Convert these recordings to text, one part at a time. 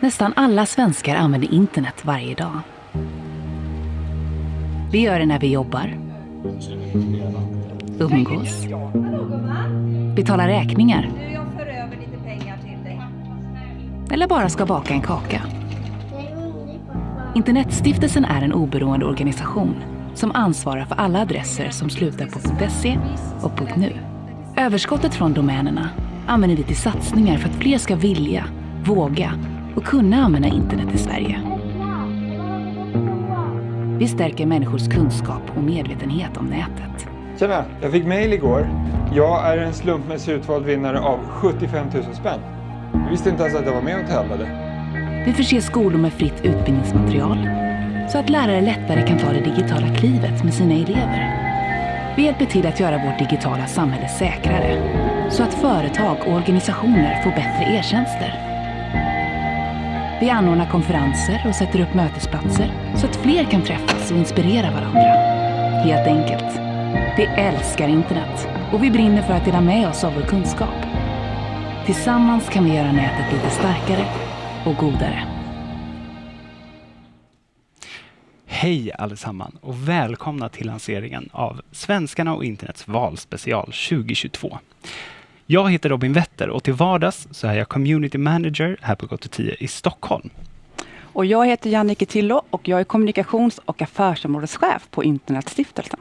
Nästan alla svenskar använder internet varje dag. Vi gör det när vi jobbar, umgås, betalar räkningar eller bara ska baka en kaka. Internetstiftelsen är en oberoende organisation som ansvarar för alla adresser som slutar på .se och .nu. Överskottet från domänerna använder vi till satsningar för att fler ska vilja, våga och kunna använda internet i Sverige. Vi stärker människors kunskap och medvetenhet om nätet. Tjena, jag fick mail igår. Jag är en slumpmässigt utvald vinnare av 75 000 spänn. Jag visste inte ens att jag var med och tävlade. Vi förser skolor med fritt utbildningsmaterial så att lärare lättare kan ta det digitala klivet med sina elever. Vi hjälper till att göra vårt digitala samhälle säkrare så att företag och organisationer får bättre e-tjänster. Vi anordnar konferenser och sätter upp mötesplatser så att fler kan träffas och inspirera varandra. Helt enkelt. Vi älskar internet och vi brinner för att dela med oss av vår kunskap. Tillsammans kan vi göra nätet lite starkare och godare. Hej allesammans och välkomna till lanseringen av Svenskarna och internets valspecial 2022. Jag heter Robin Wetter och till vardags så är jag community manager här på Gott 10 i Stockholm. Och jag heter Jannike Tillo och jag är kommunikations och affärsområdeschef på Internetstiftelsen.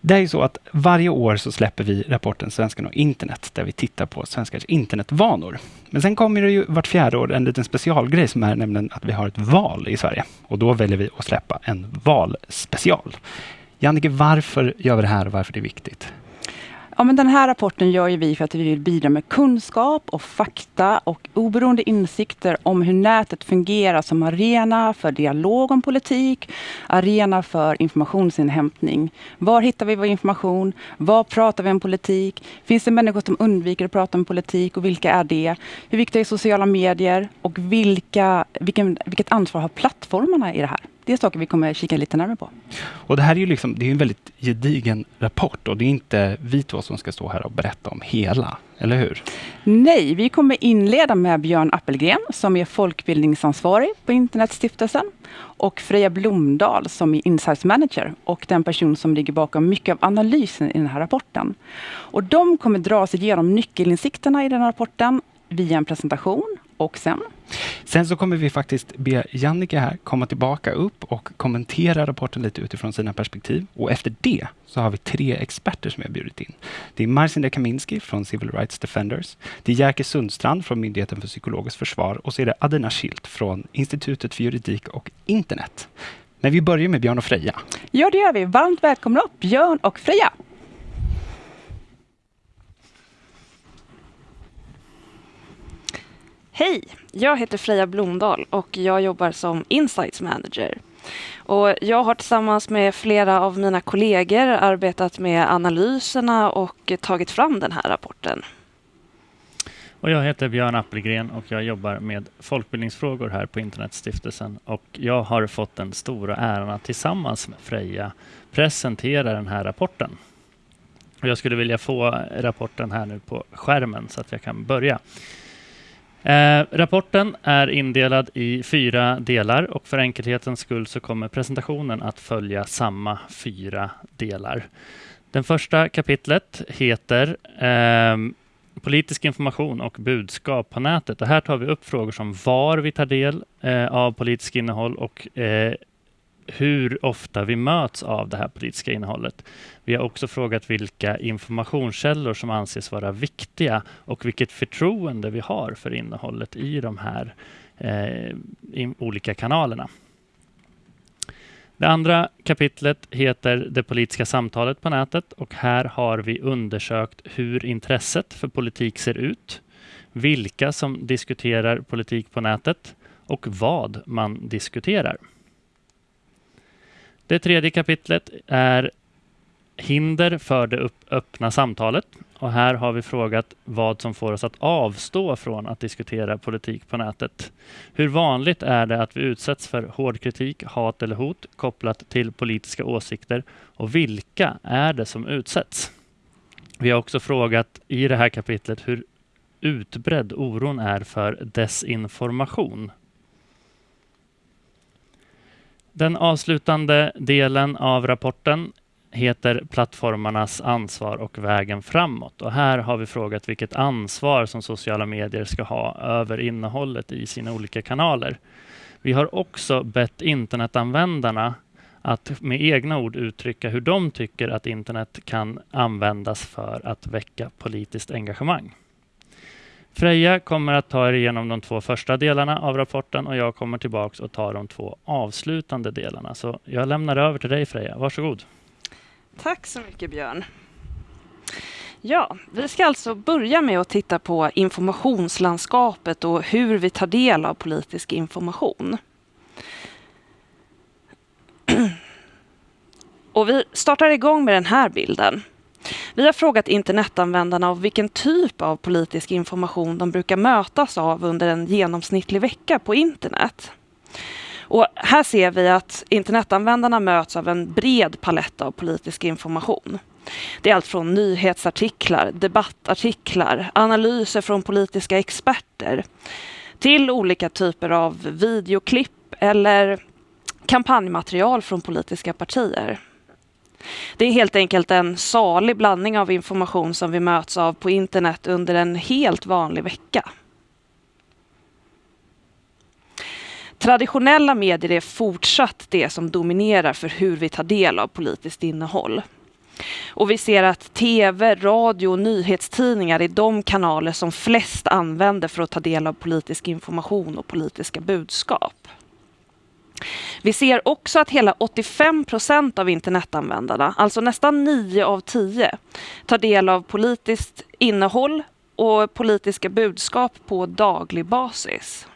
Det är ju så att varje år så släpper vi rapporten Svenskarna och internet där vi tittar på svenskars internetvanor. Men sen kommer det ju vart fjärde år en liten specialgrej som är nämligen att vi har ett val i Sverige. Och då väljer vi att släppa en valspecial. Jannike, varför gör vi det här och varför det är viktigt? Ja, men den här rapporten gör ju vi för att vi vill bidra med kunskap och fakta och oberoende insikter om hur nätet fungerar som arena för dialog om politik, arena för informationsinhämtning. Var hittar vi vår information? Var pratar vi om politik? Finns det människor som undviker att prata om politik och vilka är det? Hur viktiga är sociala medier och vilka, vilken, vilket ansvar har plattformarna i det här? Det är saker vi kommer kika lite närmare på. Och det här är ju liksom, det är en väldigt gedigen rapport och det är inte vi två som ska stå här och berätta om hela, eller hur? Nej, vi kommer inleda med Björn Appelgren som är folkbildningsansvarig på Internetstiftelsen och Freja Blomdahl som är Insights Manager och den person som ligger bakom mycket av analysen i den här rapporten. Och de kommer dra sig igenom nyckelinsikterna i den här rapporten via en presentation och sen? Sen så kommer vi faktiskt be Jannike här komma tillbaka upp och kommentera rapporten lite utifrån sina perspektiv. Och efter det så har vi tre experter som jag bjudit in. Det är Marcinda Kaminski från Civil Rights Defenders. Det är Jerker Sundstrand från Myndigheten för psykologiskt försvar och så är det Adina Schilt från Institutet för juridik och internet. Men vi börjar med Björn och Freja. Ja, det gör vi. Varmt välkomna upp Björn och Freja. Hej! Jag heter Freja Blomdahl och jag jobbar som Insights Manager. Och jag har tillsammans med flera av mina kollegor arbetat med analyserna och tagit fram den här rapporten. Och jag heter Björn Appelgren och jag jobbar med folkbildningsfrågor här på Internetstiftelsen. Och jag har fått den stora äran att tillsammans med Freja presentera den här rapporten. Och jag skulle vilja få rapporten här nu på skärmen så att jag kan börja. Eh, rapporten är indelad i fyra delar och för enkelhetens skull så kommer presentationen att följa samma fyra delar. Den första kapitlet heter eh, Politisk information och budskap på nätet. Och här tar vi upp frågor som var vi tar del eh, av politiskt innehåll och eh, hur ofta vi möts av det här politiska innehållet. Vi har också frågat vilka informationskällor som anses vara viktiga och vilket förtroende vi har för innehållet i de här eh, olika kanalerna. Det andra kapitlet heter Det politiska samtalet på nätet och här har vi undersökt hur intresset för politik ser ut, vilka som diskuterar politik på nätet och vad man diskuterar. Det tredje kapitlet är hinder för det öppna samtalet. Och här har vi frågat vad som får oss att avstå från att diskutera politik på nätet. Hur vanligt är det att vi utsätts för hård kritik, hat eller hot kopplat till politiska åsikter och vilka är det som utsätts? Vi har också frågat i det här kapitlet hur utbredd oron är för desinformation. Den avslutande delen av rapporten heter Plattformarnas ansvar och vägen framåt. Och här har vi frågat vilket ansvar som sociala medier ska ha över innehållet i sina olika kanaler. Vi har också bett internetanvändarna att med egna ord uttrycka hur de tycker att internet kan användas för att väcka politiskt engagemang. Freja kommer att ta er igenom de två första delarna av rapporten och jag kommer tillbaks och tar de två avslutande delarna. Så jag lämnar över till dig Freja, varsågod. Tack så mycket Björn. Ja, vi ska alltså börja med att titta på informationslandskapet och hur vi tar del av politisk information. Och vi startar igång med den här bilden. Vi har frågat internetanvändarna av vilken typ av politisk information de brukar mötas av under en genomsnittlig vecka på internet. Och här ser vi att internetanvändarna möts av en bred palett av politisk information. Det är allt från nyhetsartiklar, debattartiklar, analyser från politiska experter till olika typer av videoklipp eller kampanjmaterial från politiska partier. Det är helt enkelt en salig blandning av information som vi möts av på internet under en helt vanlig vecka. Traditionella medier är fortsatt det som dominerar för hur vi tar del av politiskt innehåll. Och vi ser att tv, radio och nyhetstidningar är de kanaler som flest använder för att ta del av politisk information och politiska budskap. Vi ser också att hela 85 procent av internetanvändarna, alltså nästan 9 av 10, tar del av politiskt innehåll och politiska budskap på daglig basis.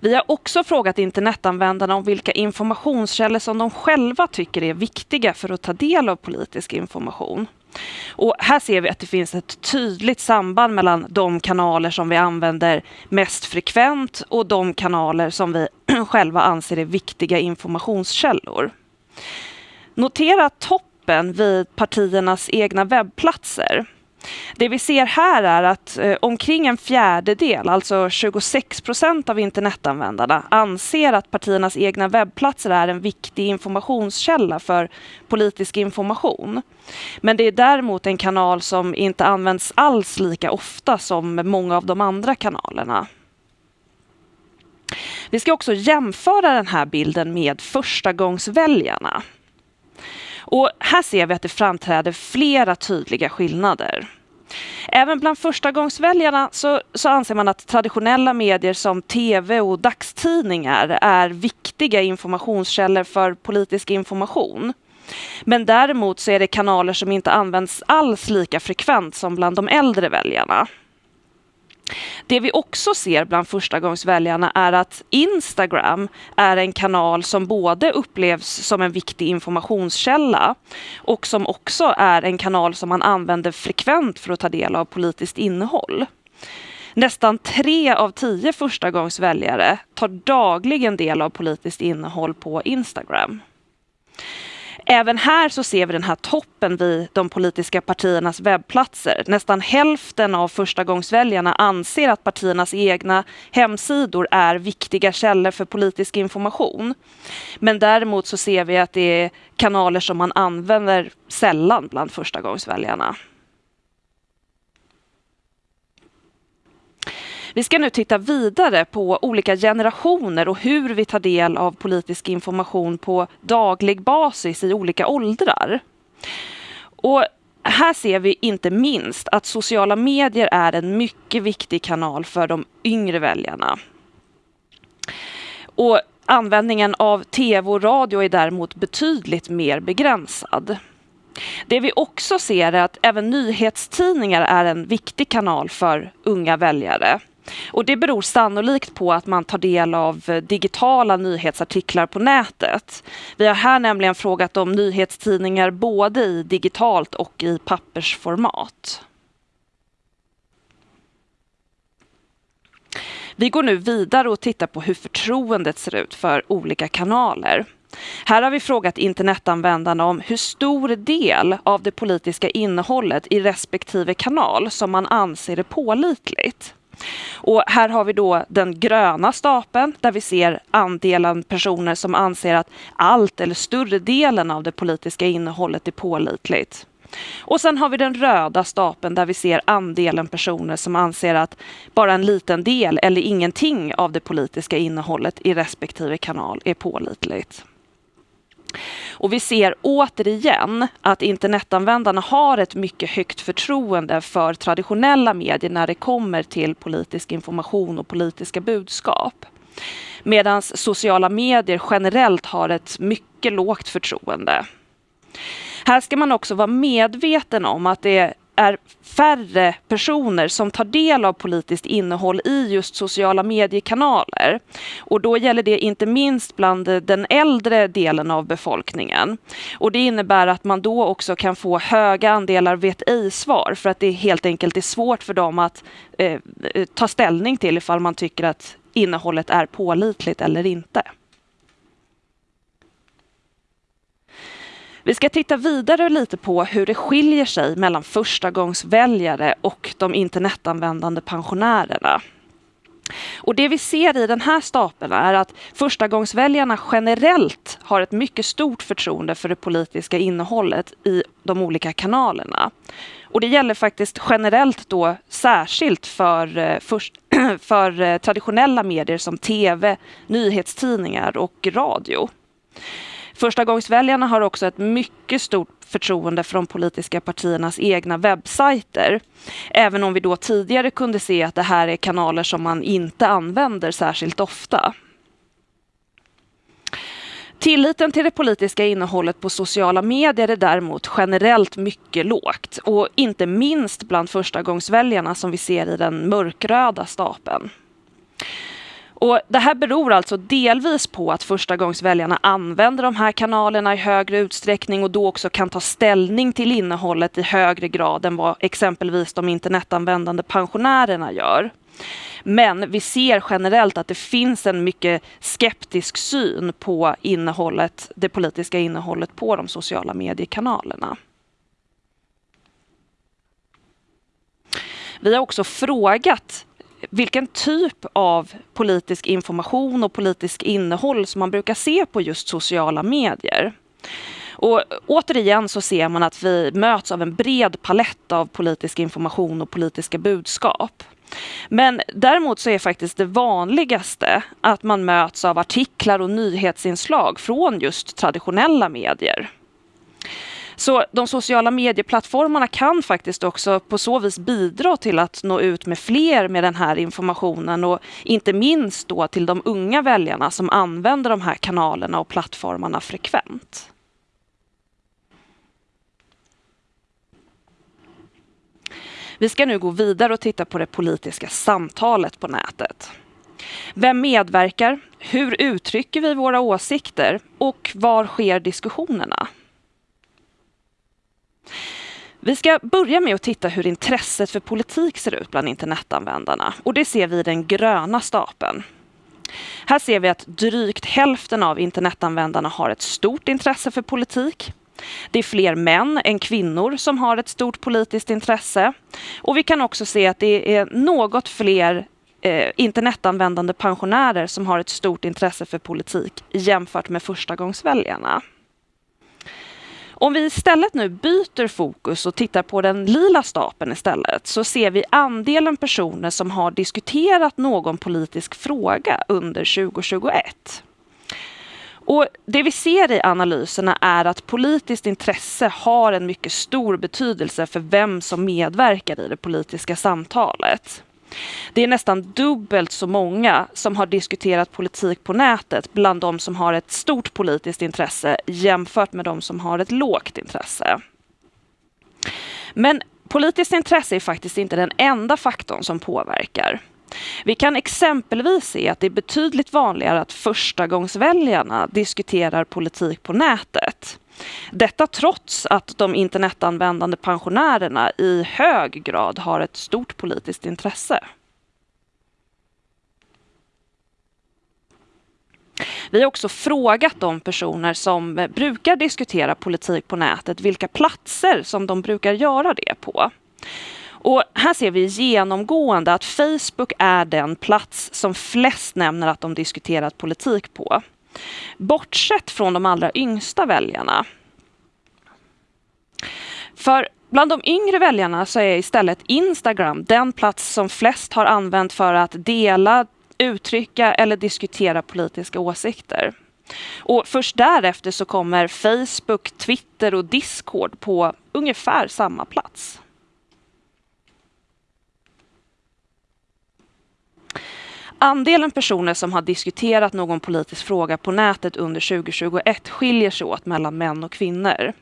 Vi har också frågat internetanvändarna om vilka informationskällor som de själva tycker är viktiga för att ta del av politisk information. Och här ser vi att det finns ett tydligt samband mellan de kanaler som vi använder mest frekvent och de kanaler som vi själva anser är viktiga informationskällor. Notera toppen vid partiernas egna webbplatser. Det vi ser här är att eh, omkring en fjärdedel, alltså 26 procent av internetanvändarna anser att partiernas egna webbplatser är en viktig informationskälla för politisk information. Men det är däremot en kanal som inte används alls lika ofta som många av de andra kanalerna. Vi ska också jämföra den här bilden med förstagångsväljarna. Och här ser vi att det framträder flera tydliga skillnader. Även bland förstagångsväljarna så, så anser man att traditionella medier som tv och dagstidningar är viktiga informationskällor för politisk information. Men däremot så är det kanaler som inte används alls lika frekvent som bland de äldre väljarna. Det vi också ser bland förstagångsväljarna är att Instagram är en kanal som både upplevs som en viktig informationskälla och som också är en kanal som man använder frekvent för att ta del av politiskt innehåll. Nästan tre av tio förstagångsväljare tar dagligen del av politiskt innehåll på Instagram. Även här så ser vi den här toppen vid de politiska partiernas webbplatser. Nästan hälften av förstagångsväljarna anser att partiernas egna hemsidor är viktiga källor för politisk information. Men däremot så ser vi att det är kanaler som man använder sällan bland förstagångsväljarna. Vi ska nu titta vidare på olika generationer och hur vi tar del av politisk information på daglig basis i olika åldrar. Och här ser vi inte minst att sociala medier är en mycket viktig kanal för de yngre väljarna. Och användningen av tv och radio är däremot betydligt mer begränsad. Det vi också ser är att även nyhetstidningar är en viktig kanal för unga väljare. Och det beror sannolikt på att man tar del av eh, digitala nyhetsartiklar på nätet. Vi har här nämligen frågat om nyhetstidningar både i digitalt och i pappersformat. Vi går nu vidare och tittar på hur förtroendet ser ut för olika kanaler. Här har vi frågat internetanvändarna om hur stor del av det politiska innehållet i respektive kanal som man anser är pålitligt. Och här har vi då den gröna stapeln där vi ser andelen personer som anser att allt eller större delen av det politiska innehållet är pålitligt. Och sen har vi den röda stapeln där vi ser andelen personer som anser att bara en liten del eller ingenting av det politiska innehållet i respektive kanal är pålitligt. Och vi ser återigen att internetanvändarna har ett mycket högt förtroende för traditionella medier när det kommer till politisk information och politiska budskap. Medan sociala medier generellt har ett mycket lågt förtroende. Här ska man också vara medveten om att det är färre personer som tar del av politiskt innehåll i just sociala mediekanaler. Och då gäller det inte minst bland den äldre delen av befolkningen. Och det innebär att man då också kan få höga andelar vet ej-svar för att det helt enkelt är svårt för dem att eh, ta ställning till ifall man tycker att innehållet är pålitligt eller inte. Vi ska titta vidare lite på hur det skiljer sig mellan förstagångsväljare och de internetanvändande pensionärerna. Och det vi ser i den här stapeln är att förstagångsväljarna generellt har ett mycket stort förtroende för det politiska innehållet i de olika kanalerna. Och det gäller faktiskt generellt då särskilt för, eh, för, för traditionella medier som tv, nyhetstidningar och radio. Förstagångsväljarna har också ett mycket stort förtroende för de politiska partiernas egna webbsajter. Även om vi då tidigare kunde se att det här är kanaler som man inte använder särskilt ofta. Tilliten till det politiska innehållet på sociala medier är däremot generellt mycket lågt och inte minst bland förstagångsväljarna som vi ser i den mörkröda stapeln. Och det här beror alltså delvis på att förstagångsväljarna använder de här kanalerna i högre utsträckning och då också kan ta ställning till innehållet i högre grad än vad exempelvis de internetanvändande pensionärerna gör. Men vi ser generellt att det finns en mycket skeptisk syn på innehållet, det politiska innehållet på de sociala mediekanalerna. Vi har också frågat vilken typ av politisk information och politisk innehåll som man brukar se på just sociala medier. Och återigen så ser man att vi möts av en bred palett av politisk information och politiska budskap. Men däremot så är faktiskt det vanligaste att man möts av artiklar och nyhetsinslag från just traditionella medier. Så de sociala medieplattformarna kan faktiskt också på så vis bidra till att nå ut med fler med den här informationen och inte minst då till de unga väljarna som använder de här kanalerna och plattformarna frekvent. Vi ska nu gå vidare och titta på det politiska samtalet på nätet. Vem medverkar? Hur uttrycker vi våra åsikter? Och var sker diskussionerna? Vi ska börja med att titta hur intresset för politik ser ut bland internetanvändarna och det ser vi i den gröna stapeln. Här ser vi att drygt hälften av internetanvändarna har ett stort intresse för politik. Det är fler män än kvinnor som har ett stort politiskt intresse. Och vi kan också se att det är något fler eh, internetanvändande pensionärer som har ett stort intresse för politik jämfört med förstagångsväljarna. Om vi istället nu byter fokus och tittar på den lila stapeln istället så ser vi andelen personer som har diskuterat någon politisk fråga under 2021. Och det vi ser i analyserna är att politiskt intresse har en mycket stor betydelse för vem som medverkar i det politiska samtalet. Det är nästan dubbelt så många som har diskuterat politik på nätet bland de som har ett stort politiskt intresse jämfört med de som har ett lågt intresse. Men politiskt intresse är faktiskt inte den enda faktorn som påverkar. Vi kan exempelvis se att det är betydligt vanligare att förstagångsväljarna diskuterar politik på nätet. Detta trots att de internetanvändande pensionärerna i hög grad har ett stort politiskt intresse. Vi har också frågat de personer som brukar diskutera politik på nätet vilka platser som de brukar göra det på. Och här ser vi genomgående att Facebook är den plats som flest nämner att de diskuterat politik på. Bortsett från de allra yngsta väljarna. För bland de yngre väljarna så är istället Instagram den plats som flest har använt för att dela, uttrycka eller diskutera politiska åsikter. Och först därefter så kommer Facebook, Twitter och Discord på ungefär samma plats. Andelen personer som har diskuterat någon politisk fråga på nätet under 2021 skiljer sig åt mellan män och kvinnor.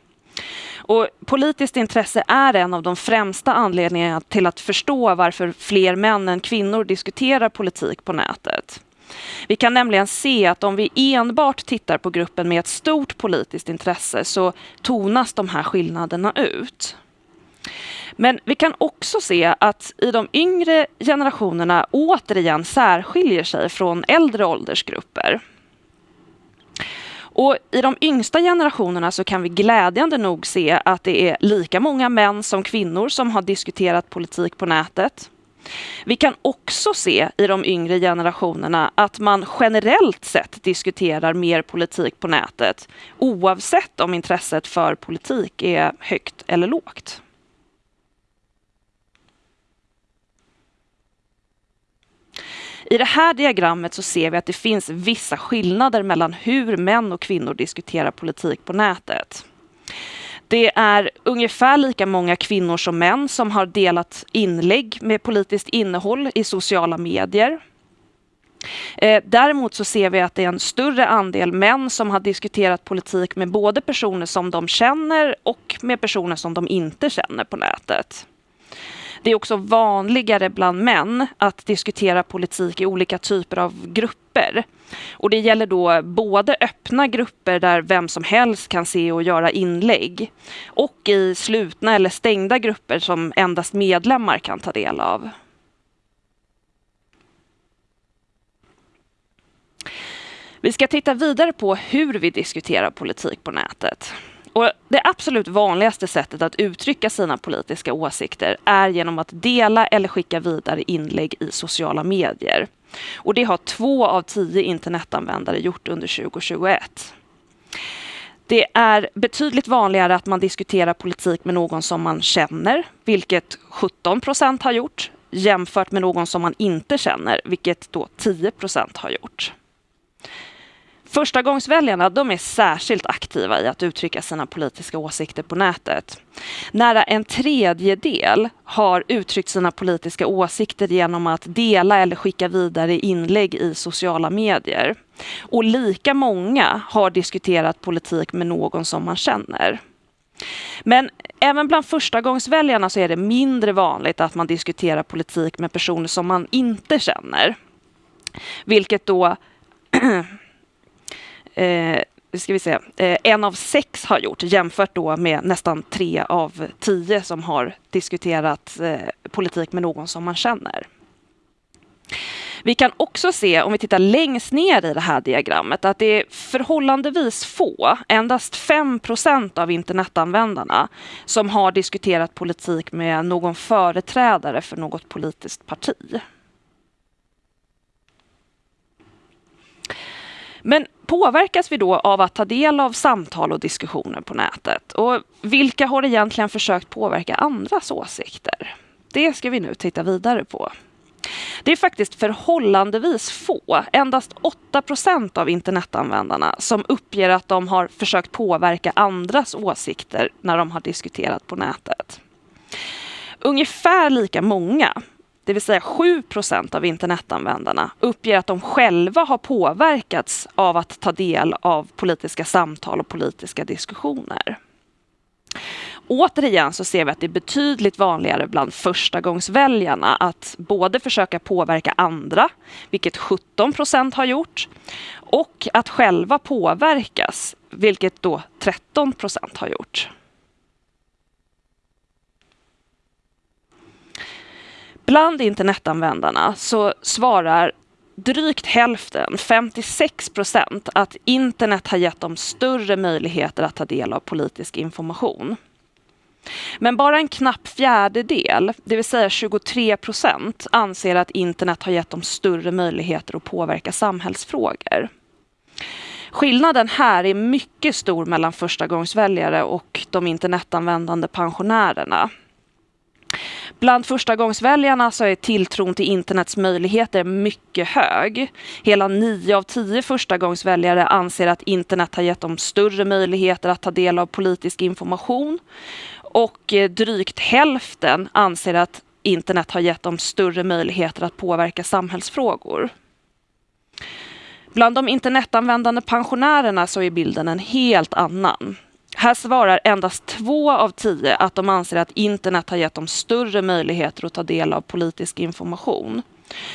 Och politiskt intresse är en av de främsta anledningarna till att förstå varför fler män än kvinnor diskuterar politik på nätet. Vi kan nämligen se att om vi enbart tittar på gruppen med ett stort politiskt intresse så tonas de här skillnaderna ut. Men vi kan också se att i de yngre generationerna återigen särskiljer sig från äldre åldersgrupper. Och I de yngsta generationerna så kan vi glädjande nog se att det är lika många män som kvinnor som har diskuterat politik på nätet. Vi kan också se i de yngre generationerna att man generellt sett diskuterar mer politik på nätet oavsett om intresset för politik är högt eller lågt. I det här diagrammet så ser vi att det finns vissa skillnader mellan hur män och kvinnor diskuterar politik på nätet. Det är ungefär lika många kvinnor som män som har delat inlägg med politiskt innehåll i sociala medier. Eh, däremot så ser vi att det är en större andel män som har diskuterat politik med både personer som de känner och med personer som de inte känner på nätet. Det är också vanligare bland män att diskutera politik i olika typer av grupper. Och det gäller då både öppna grupper där vem som helst kan se och göra inlägg och i slutna eller stängda grupper som endast medlemmar kan ta del av. Vi ska titta vidare på hur vi diskuterar politik på nätet. Och det absolut vanligaste sättet att uttrycka sina politiska åsikter är genom att dela eller skicka vidare inlägg i sociala medier. Och det har två av tio internetanvändare gjort under 2021. Det är betydligt vanligare att man diskuterar politik med någon som man känner, vilket 17 procent har gjort, jämfört med någon som man inte känner, vilket då 10 procent har gjort. Förstagångsväljarna de är särskilt aktiva i att uttrycka sina politiska åsikter på nätet. Nära en tredjedel har uttryckt sina politiska åsikter genom att dela eller skicka vidare inlägg i sociala medier. Och lika många har diskuterat politik med någon som man känner. Men även bland förstagångsväljarna så är det mindre vanligt att man diskuterar politik med personer som man inte känner. Vilket då eh, ska vi se, eh, en av sex har gjort jämfört då med nästan tre av tio som har diskuterat eh, politik med någon som man känner. Vi kan också se, om vi tittar längst ner i det här diagrammet, att det är förhållandevis få, endast 5% av internetanvändarna, som har diskuterat politik med någon företrädare för något politiskt parti. Men påverkas vi då av att ta del av samtal och diskussioner på nätet? Och vilka har egentligen försökt påverka andras åsikter? Det ska vi nu titta vidare på. Det är faktiskt förhållandevis få, endast 8 procent av internetanvändarna som uppger att de har försökt påverka andras åsikter när de har diskuterat på nätet. Ungefär lika många, det vill säga 7 procent av internetanvändarna, uppger att de själva har påverkats av att ta del av politiska samtal och politiska diskussioner. Återigen så ser vi att det är betydligt vanligare bland förstagångsväljarna att både försöka påverka andra, vilket 17 procent har gjort, och att själva påverkas, vilket då 13 procent har gjort. Bland internetanvändarna så svarar drygt hälften, 56 procent, att internet har gett dem större möjligheter att ta del av politisk information. Men bara en knapp fjärdedel, det vill säga 23 procent, anser att internet har gett dem större möjligheter att påverka samhällsfrågor. Skillnaden här är mycket stor mellan förstagångsväljare och de internetanvändande pensionärerna. Bland förstagångsväljarna så är tilltron till internets möjligheter mycket hög. Hela nio av tio förstagångsväljare anser att internet har gett dem större möjligheter att ta del av politisk information. Och eh, drygt hälften anser att internet har gett dem större möjligheter att påverka samhällsfrågor. Bland de internetanvändande pensionärerna så är bilden en helt annan. Här svarar endast två av tio att de anser att internet har gett dem större möjligheter att ta del av politisk information.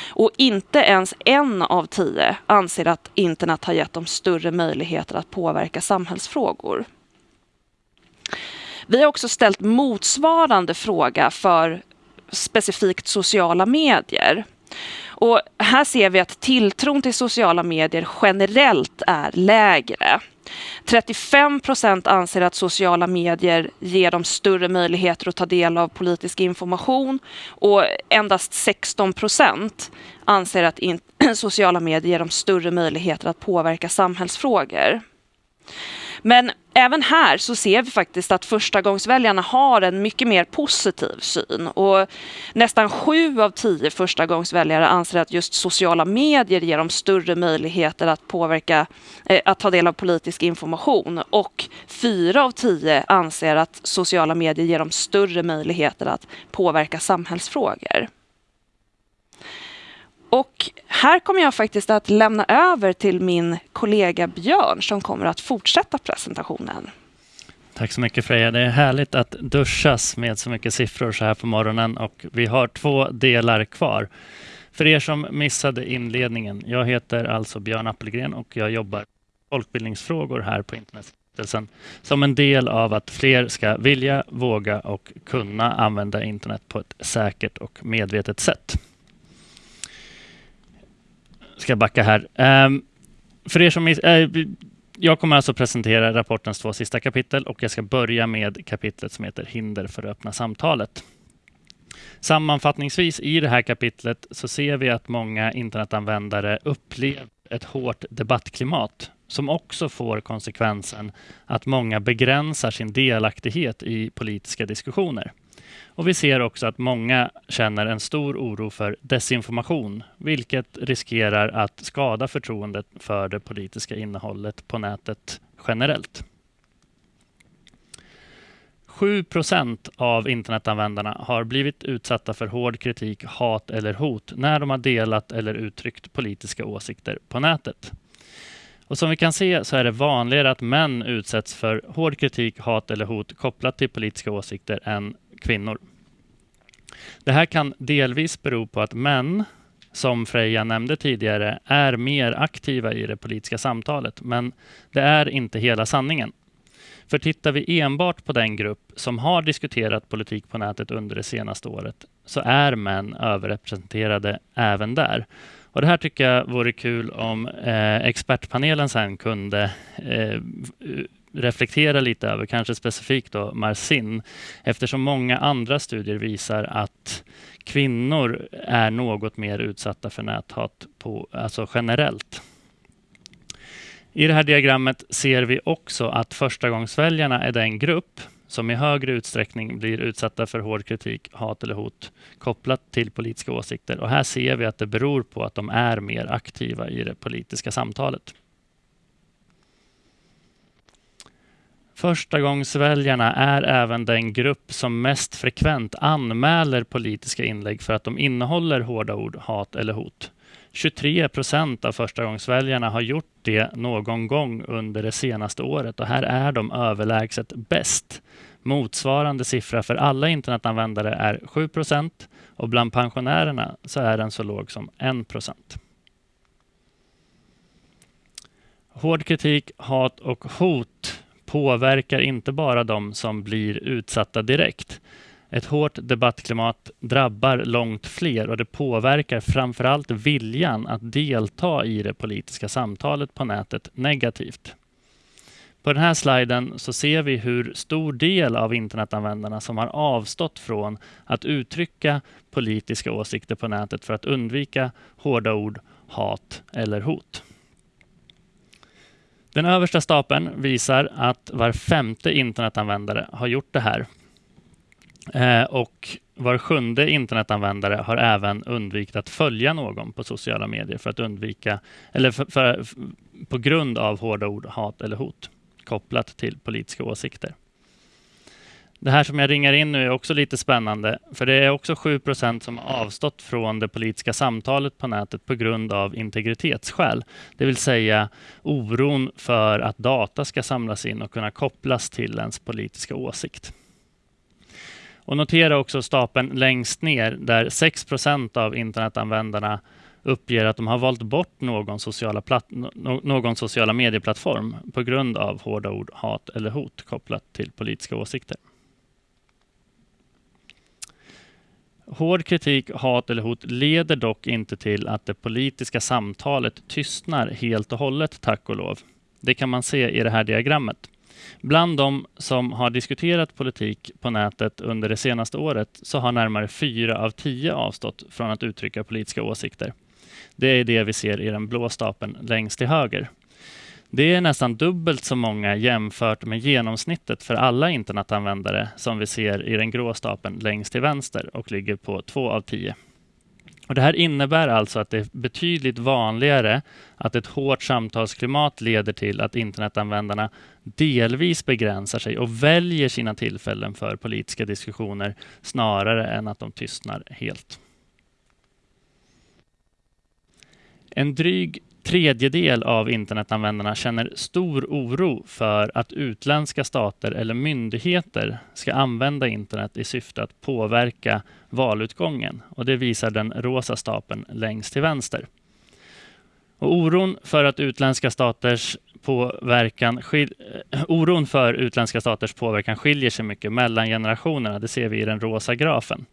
Och inte ens en av tio anser att internet har gett dem större möjligheter att påverka samhällsfrågor. Vi har också ställt motsvarande fråga för specifikt sociala medier. Och här ser vi att tilltron till sociala medier generellt är lägre. 35 procent anser att sociala medier ger dem större möjligheter att ta del av politisk information och endast 16 procent anser att sociala medier ger dem större möjligheter att påverka samhällsfrågor. Men även här så ser vi faktiskt att förstagångsväljarna har en mycket mer positiv syn. Och nästan sju av tio förstagångsväljare anser att just sociala medier ger dem större möjligheter att påverka, eh, att ta del av politisk information. Och fyra av tio anser att sociala medier ger dem större möjligheter att påverka samhällsfrågor. Och här kommer jag faktiskt att lämna över till min kollega Björn som kommer att fortsätta presentationen. Tack så mycket Freja. Det är härligt att duschas med så mycket siffror så här på morgonen och vi har två delar kvar. För er som missade inledningen, jag heter alltså Björn Appelgren och jag jobbar folkbildningsfrågor här på Internetstiftelsen som en del av att fler ska vilja, våga och kunna använda internet på ett säkert och medvetet sätt ska backa här. Um, för er som... äh, jag kommer alltså presentera rapportens två sista kapitel och jag ska börja med kapitlet som heter Hinder för det öppna samtalet. Sammanfattningsvis i det här kapitlet så ser vi att många internetanvändare upplever ett hårt debattklimat som också får konsekvensen att många begränsar sin delaktighet i politiska diskussioner. Och vi ser också att många känner en stor oro för desinformation, vilket riskerar att skada förtroendet för det politiska innehållet på nätet generellt. 7 procent av internetanvändarna har blivit utsatta för hård kritik, hat eller hot när de har delat eller uttryckt politiska åsikter på nätet. Och som vi kan se så är det vanligare att män utsätts för hård kritik, hat eller hot kopplat till politiska åsikter än kvinnor. Det här kan delvis bero på att män, som Freja nämnde tidigare, är mer aktiva i det politiska samtalet, men det är inte hela sanningen. För tittar vi enbart på den grupp som har diskuterat politik på nätet under det senaste året, så är män överrepresenterade även där. Och Det här tycker jag vore kul om eh, expertpanelen sen kunde eh, reflektera lite över, kanske specifikt då Marcin. eftersom många andra studier visar att kvinnor är något mer utsatta för näthat på, alltså generellt. I det här diagrammet ser vi också att förstagångsväljarna är den grupp som i högre utsträckning blir utsatta för hård kritik, hat eller hot kopplat till politiska åsikter. Och här ser vi att det beror på att de är mer aktiva i det politiska samtalet. Förstagångsväljarna är även den grupp som mest frekvent anmäler politiska inlägg för att de innehåller hårda ord, hat eller hot. 23 procent av förstagångsväljarna har gjort det någon gång under det senaste året och här är de överlägset bäst. Motsvarande siffra för alla internetanvändare är 7 procent och bland pensionärerna så är den så låg som 1 procent. Hård kritik, hat och hot påverkar inte bara de som blir utsatta direkt. Ett hårt debattklimat drabbar långt fler och det påverkar framförallt viljan att delta i det politiska samtalet på nätet negativt. På den här sliden så ser vi hur stor del av internetanvändarna som har avstått från att uttrycka politiska åsikter på nätet för att undvika hårda ord, hat eller hot. Den översta stapeln visar att var femte internetanvändare har gjort det här. Eh, och var sjunde internetanvändare har även undvikit att följa någon på sociala medier för att undvika, eller för, för, på grund av hårda ord, hat eller hot kopplat till politiska åsikter. Det här som jag ringar in nu är också lite spännande, för det är också 7% som avstått från det politiska samtalet på nätet på grund av integritetsskäl. Det vill säga oron för att data ska samlas in och kunna kopplas till ens politiska åsikt. Och notera också stapeln längst ner där 6% av internetanvändarna uppger att de har valt bort någon sociala, platt, någon sociala medieplattform på grund av hårda ord, hat eller hot kopplat till politiska åsikter. Hård kritik, hat eller hot leder dock inte till att det politiska samtalet tystnar helt och hållet, tack och lov. Det kan man se i det här diagrammet. Bland de som har diskuterat politik på nätet under det senaste året så har närmare fyra av tio avstått från att uttrycka politiska åsikter. Det är det vi ser i den blå stapeln längst till höger. Det är nästan dubbelt så många jämfört med genomsnittet för alla internetanvändare som vi ser i den grå stapeln längst till vänster och ligger på två av tio. Och det här innebär alltså att det är betydligt vanligare att ett hårt samtalsklimat leder till att internetanvändarna delvis begränsar sig och väljer sina tillfällen för politiska diskussioner snarare än att de tystnar helt. En dryg tredjedel av internetanvändarna känner stor oro för att utländska stater eller myndigheter ska använda internet i syfte att påverka valutgången. Och det visar den rosa stapeln längst till vänster. Och oron för att utländska staters påverkan skil, eh, oron för utländska staters påverkan skiljer sig mycket mellan generationerna. Det ser vi i den rosa grafen.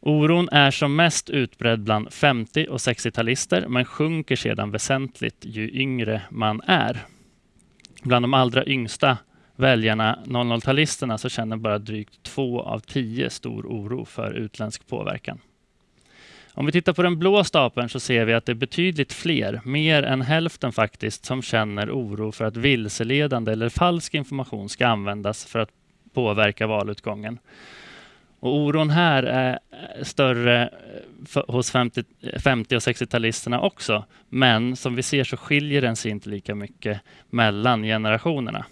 Oron är som mest utbredd bland 50 och 60-talister men sjunker sedan väsentligt ju yngre man är. Bland de allra yngsta väljarna, 00-talisterna, så känner bara drygt två av tio stor oro för utländsk påverkan. Om vi tittar på den blå stapeln så ser vi att det är betydligt fler, mer än hälften faktiskt, som känner oro för att vilseledande eller falsk information ska användas för att påverka valutgången. Och oron här är större eh, hos 50, 50 och 60-talisterna också. Men som vi ser så skiljer den sig inte lika mycket mellan generationerna.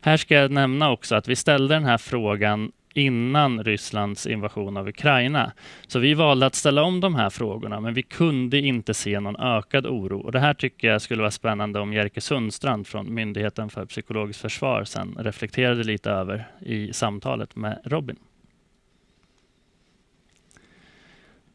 Här ska jag nämna också att vi ställde den här frågan innan Rysslands invasion av Ukraina. Så vi valde att ställa om de här frågorna, men vi kunde inte se någon ökad oro. Och det här tycker jag skulle vara spännande om Jerker Sundstrand från Myndigheten för psykologiskt försvar sen reflekterade lite över i samtalet med Robin.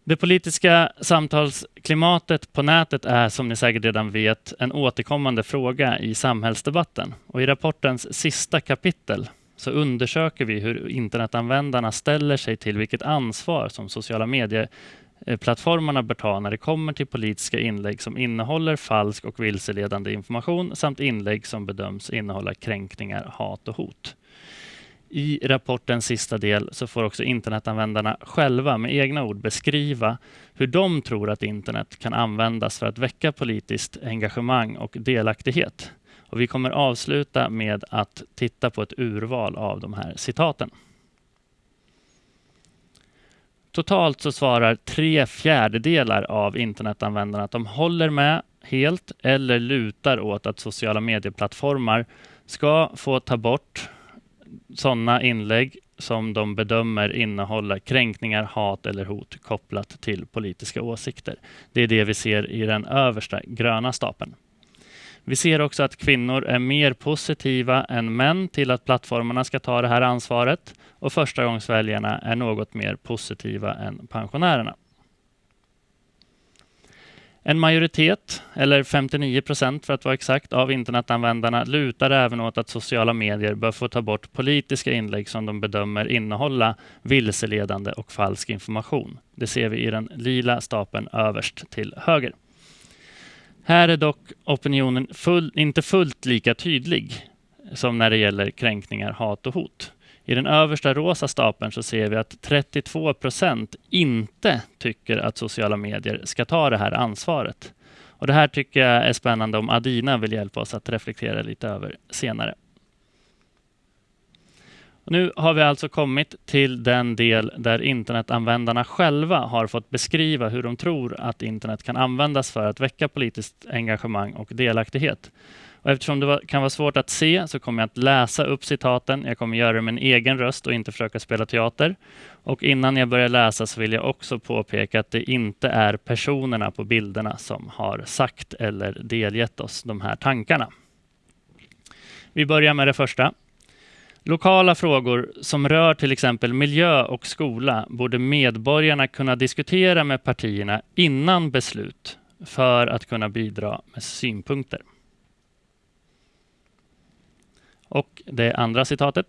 Det politiska samtalsklimatet på nätet är som ni säkert redan vet en återkommande fråga i samhällsdebatten. Och I rapportens sista kapitel så undersöker vi hur internetanvändarna ställer sig till vilket ansvar som sociala medieplattformarna bör ta när det kommer till politiska inlägg som innehåller falsk och vilseledande information samt inlägg som bedöms innehålla kränkningar, hat och hot. I rapportens sista del så får också internetanvändarna själva med egna ord beskriva hur de tror att internet kan användas för att väcka politiskt engagemang och delaktighet. Och vi kommer avsluta med att titta på ett urval av de här citaten. Totalt så svarar tre fjärdedelar av internetanvändarna att de håller med helt eller lutar åt att sociala medieplattformar ska få ta bort sådana inlägg som de bedömer innehåller kränkningar, hat eller hot kopplat till politiska åsikter. Det är det vi ser i den översta gröna stapeln. Vi ser också att kvinnor är mer positiva än män till att plattformarna ska ta det här ansvaret och förstagångsväljarna är något mer positiva än pensionärerna. En majoritet, eller 59 procent för att vara exakt, av internetanvändarna lutar även åt att sociala medier bör få ta bort politiska inlägg som de bedömer innehålla vilseledande och falsk information. Det ser vi i den lila stapeln överst till höger. Här är dock opinionen full, inte fullt lika tydlig som när det gäller kränkningar, hat och hot. I den översta rosa stapeln så ser vi att 32 procent inte tycker att sociala medier ska ta det här ansvaret. Och Det här tycker jag är spännande om Adina vill hjälpa oss att reflektera lite över senare. Nu har vi alltså kommit till den del där internetanvändarna själva har fått beskriva hur de tror att internet kan användas för att väcka politiskt engagemang och delaktighet. Och eftersom det kan vara svårt att se så kommer jag att läsa upp citaten. Jag kommer göra det med en egen röst och inte försöka spela teater. Och innan jag börjar läsa så vill jag också påpeka att det inte är personerna på bilderna som har sagt eller delgett oss de här tankarna. Vi börjar med det första. Lokala frågor som rör till exempel miljö och skola borde medborgarna kunna diskutera med partierna innan beslut för att kunna bidra med synpunkter. Och det andra citatet.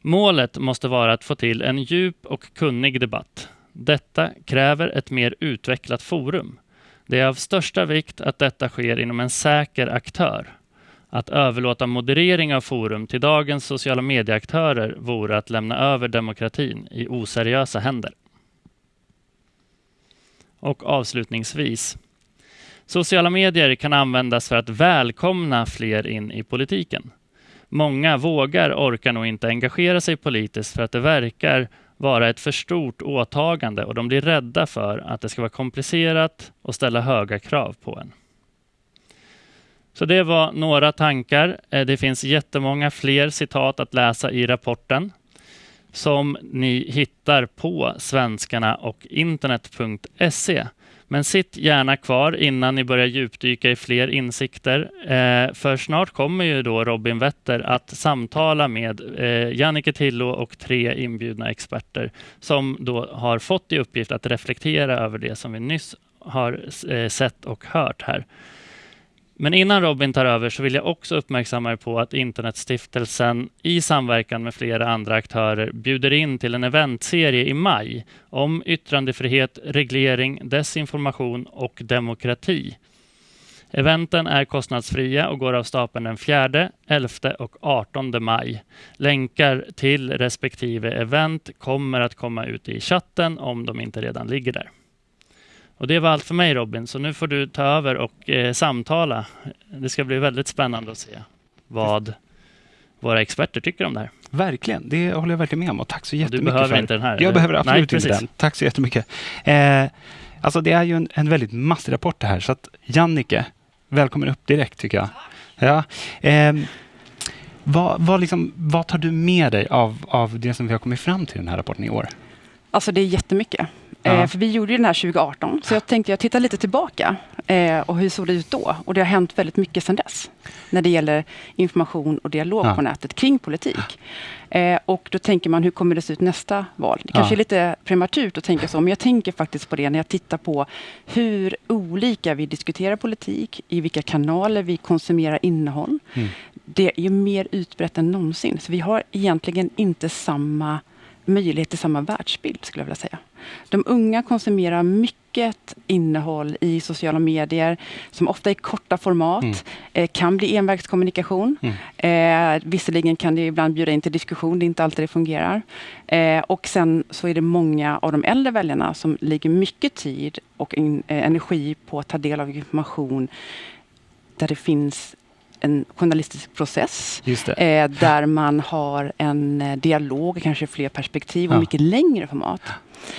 Målet måste vara att få till en djup och kunnig debatt. Detta kräver ett mer utvecklat forum. Det är av största vikt att detta sker inom en säker aktör. Att överlåta moderering av forum till dagens sociala medieaktörer vore att lämna över demokratin i oseriösa händer. Och avslutningsvis. Sociala medier kan användas för att välkomna fler in i politiken. Många vågar, orkar nog inte engagera sig politiskt för att det verkar vara ett för stort åtagande och de blir rädda för att det ska vara komplicerat och ställa höga krav på en. Så det var några tankar. Eh, det finns jättemånga fler citat att läsa i rapporten som ni hittar på svenskarna och internet.se. Men sitt gärna kvar innan ni börjar djupdyka i fler insikter. Eh, för snart kommer ju då Robin Wetter att samtala med eh, Jannike Tillo och tre inbjudna experter som då har fått i uppgift att reflektera över det som vi nyss har eh, sett och hört här. Men innan Robin tar över så vill jag också uppmärksamma er på att Internetstiftelsen i samverkan med flera andra aktörer bjuder in till en eventserie i maj om yttrandefrihet, reglering, desinformation och demokrati. Eventen är kostnadsfria och går av stapeln den 4, 11 och 18 maj. Länkar till respektive event kommer att komma ut i chatten om de inte redan ligger där. Och det var allt för mig Robin, så nu får du ta över och eh, samtala. Det ska bli väldigt spännande att se vad våra experter tycker om det här. Verkligen, det håller jag verkligen med om. Och tack så jättemycket. Du behöver för... inte den här? Jag behöver absolut Nej, inte den. Tack så jättemycket. Eh, alltså det är ju en, en väldigt massig rapport det här, så att Jannike, välkommen upp direkt tycker jag. Ja. Eh, vad, vad, liksom, vad tar du med dig av, av det som vi har kommit fram till i den här rapporten i år? Alltså det är jättemycket. Ja. Eh, för vi gjorde den här 2018, så jag tänkte jag tittar lite tillbaka eh, och hur såg det ut då? Och det har hänt väldigt mycket sedan dess när det gäller information och dialog ja. på nätet kring politik. Eh, och då tänker man, hur kommer det se ut nästa val? Det kanske ja. är lite prematurt att tänka så, men jag tänker faktiskt på det när jag tittar på hur olika vi diskuterar politik, i vilka kanaler vi konsumerar innehåll. Mm. Det är ju mer utbrett än någonsin, så vi har egentligen inte samma möjlighet till samma världsbild, skulle jag vilja säga. De unga konsumerar mycket innehåll i sociala medier som ofta är korta format, mm. eh, kan bli envägskommunikation. Mm. Eh, visserligen kan det ibland bjuda in till diskussion, det är inte alltid det fungerar. Eh, och sen så är det många av de äldre väljarna som lägger mycket tid och in, eh, energi på att ta del av information där det finns en journalistisk process eh, där man har en eh, dialog, kanske fler perspektiv och ja. mycket längre format.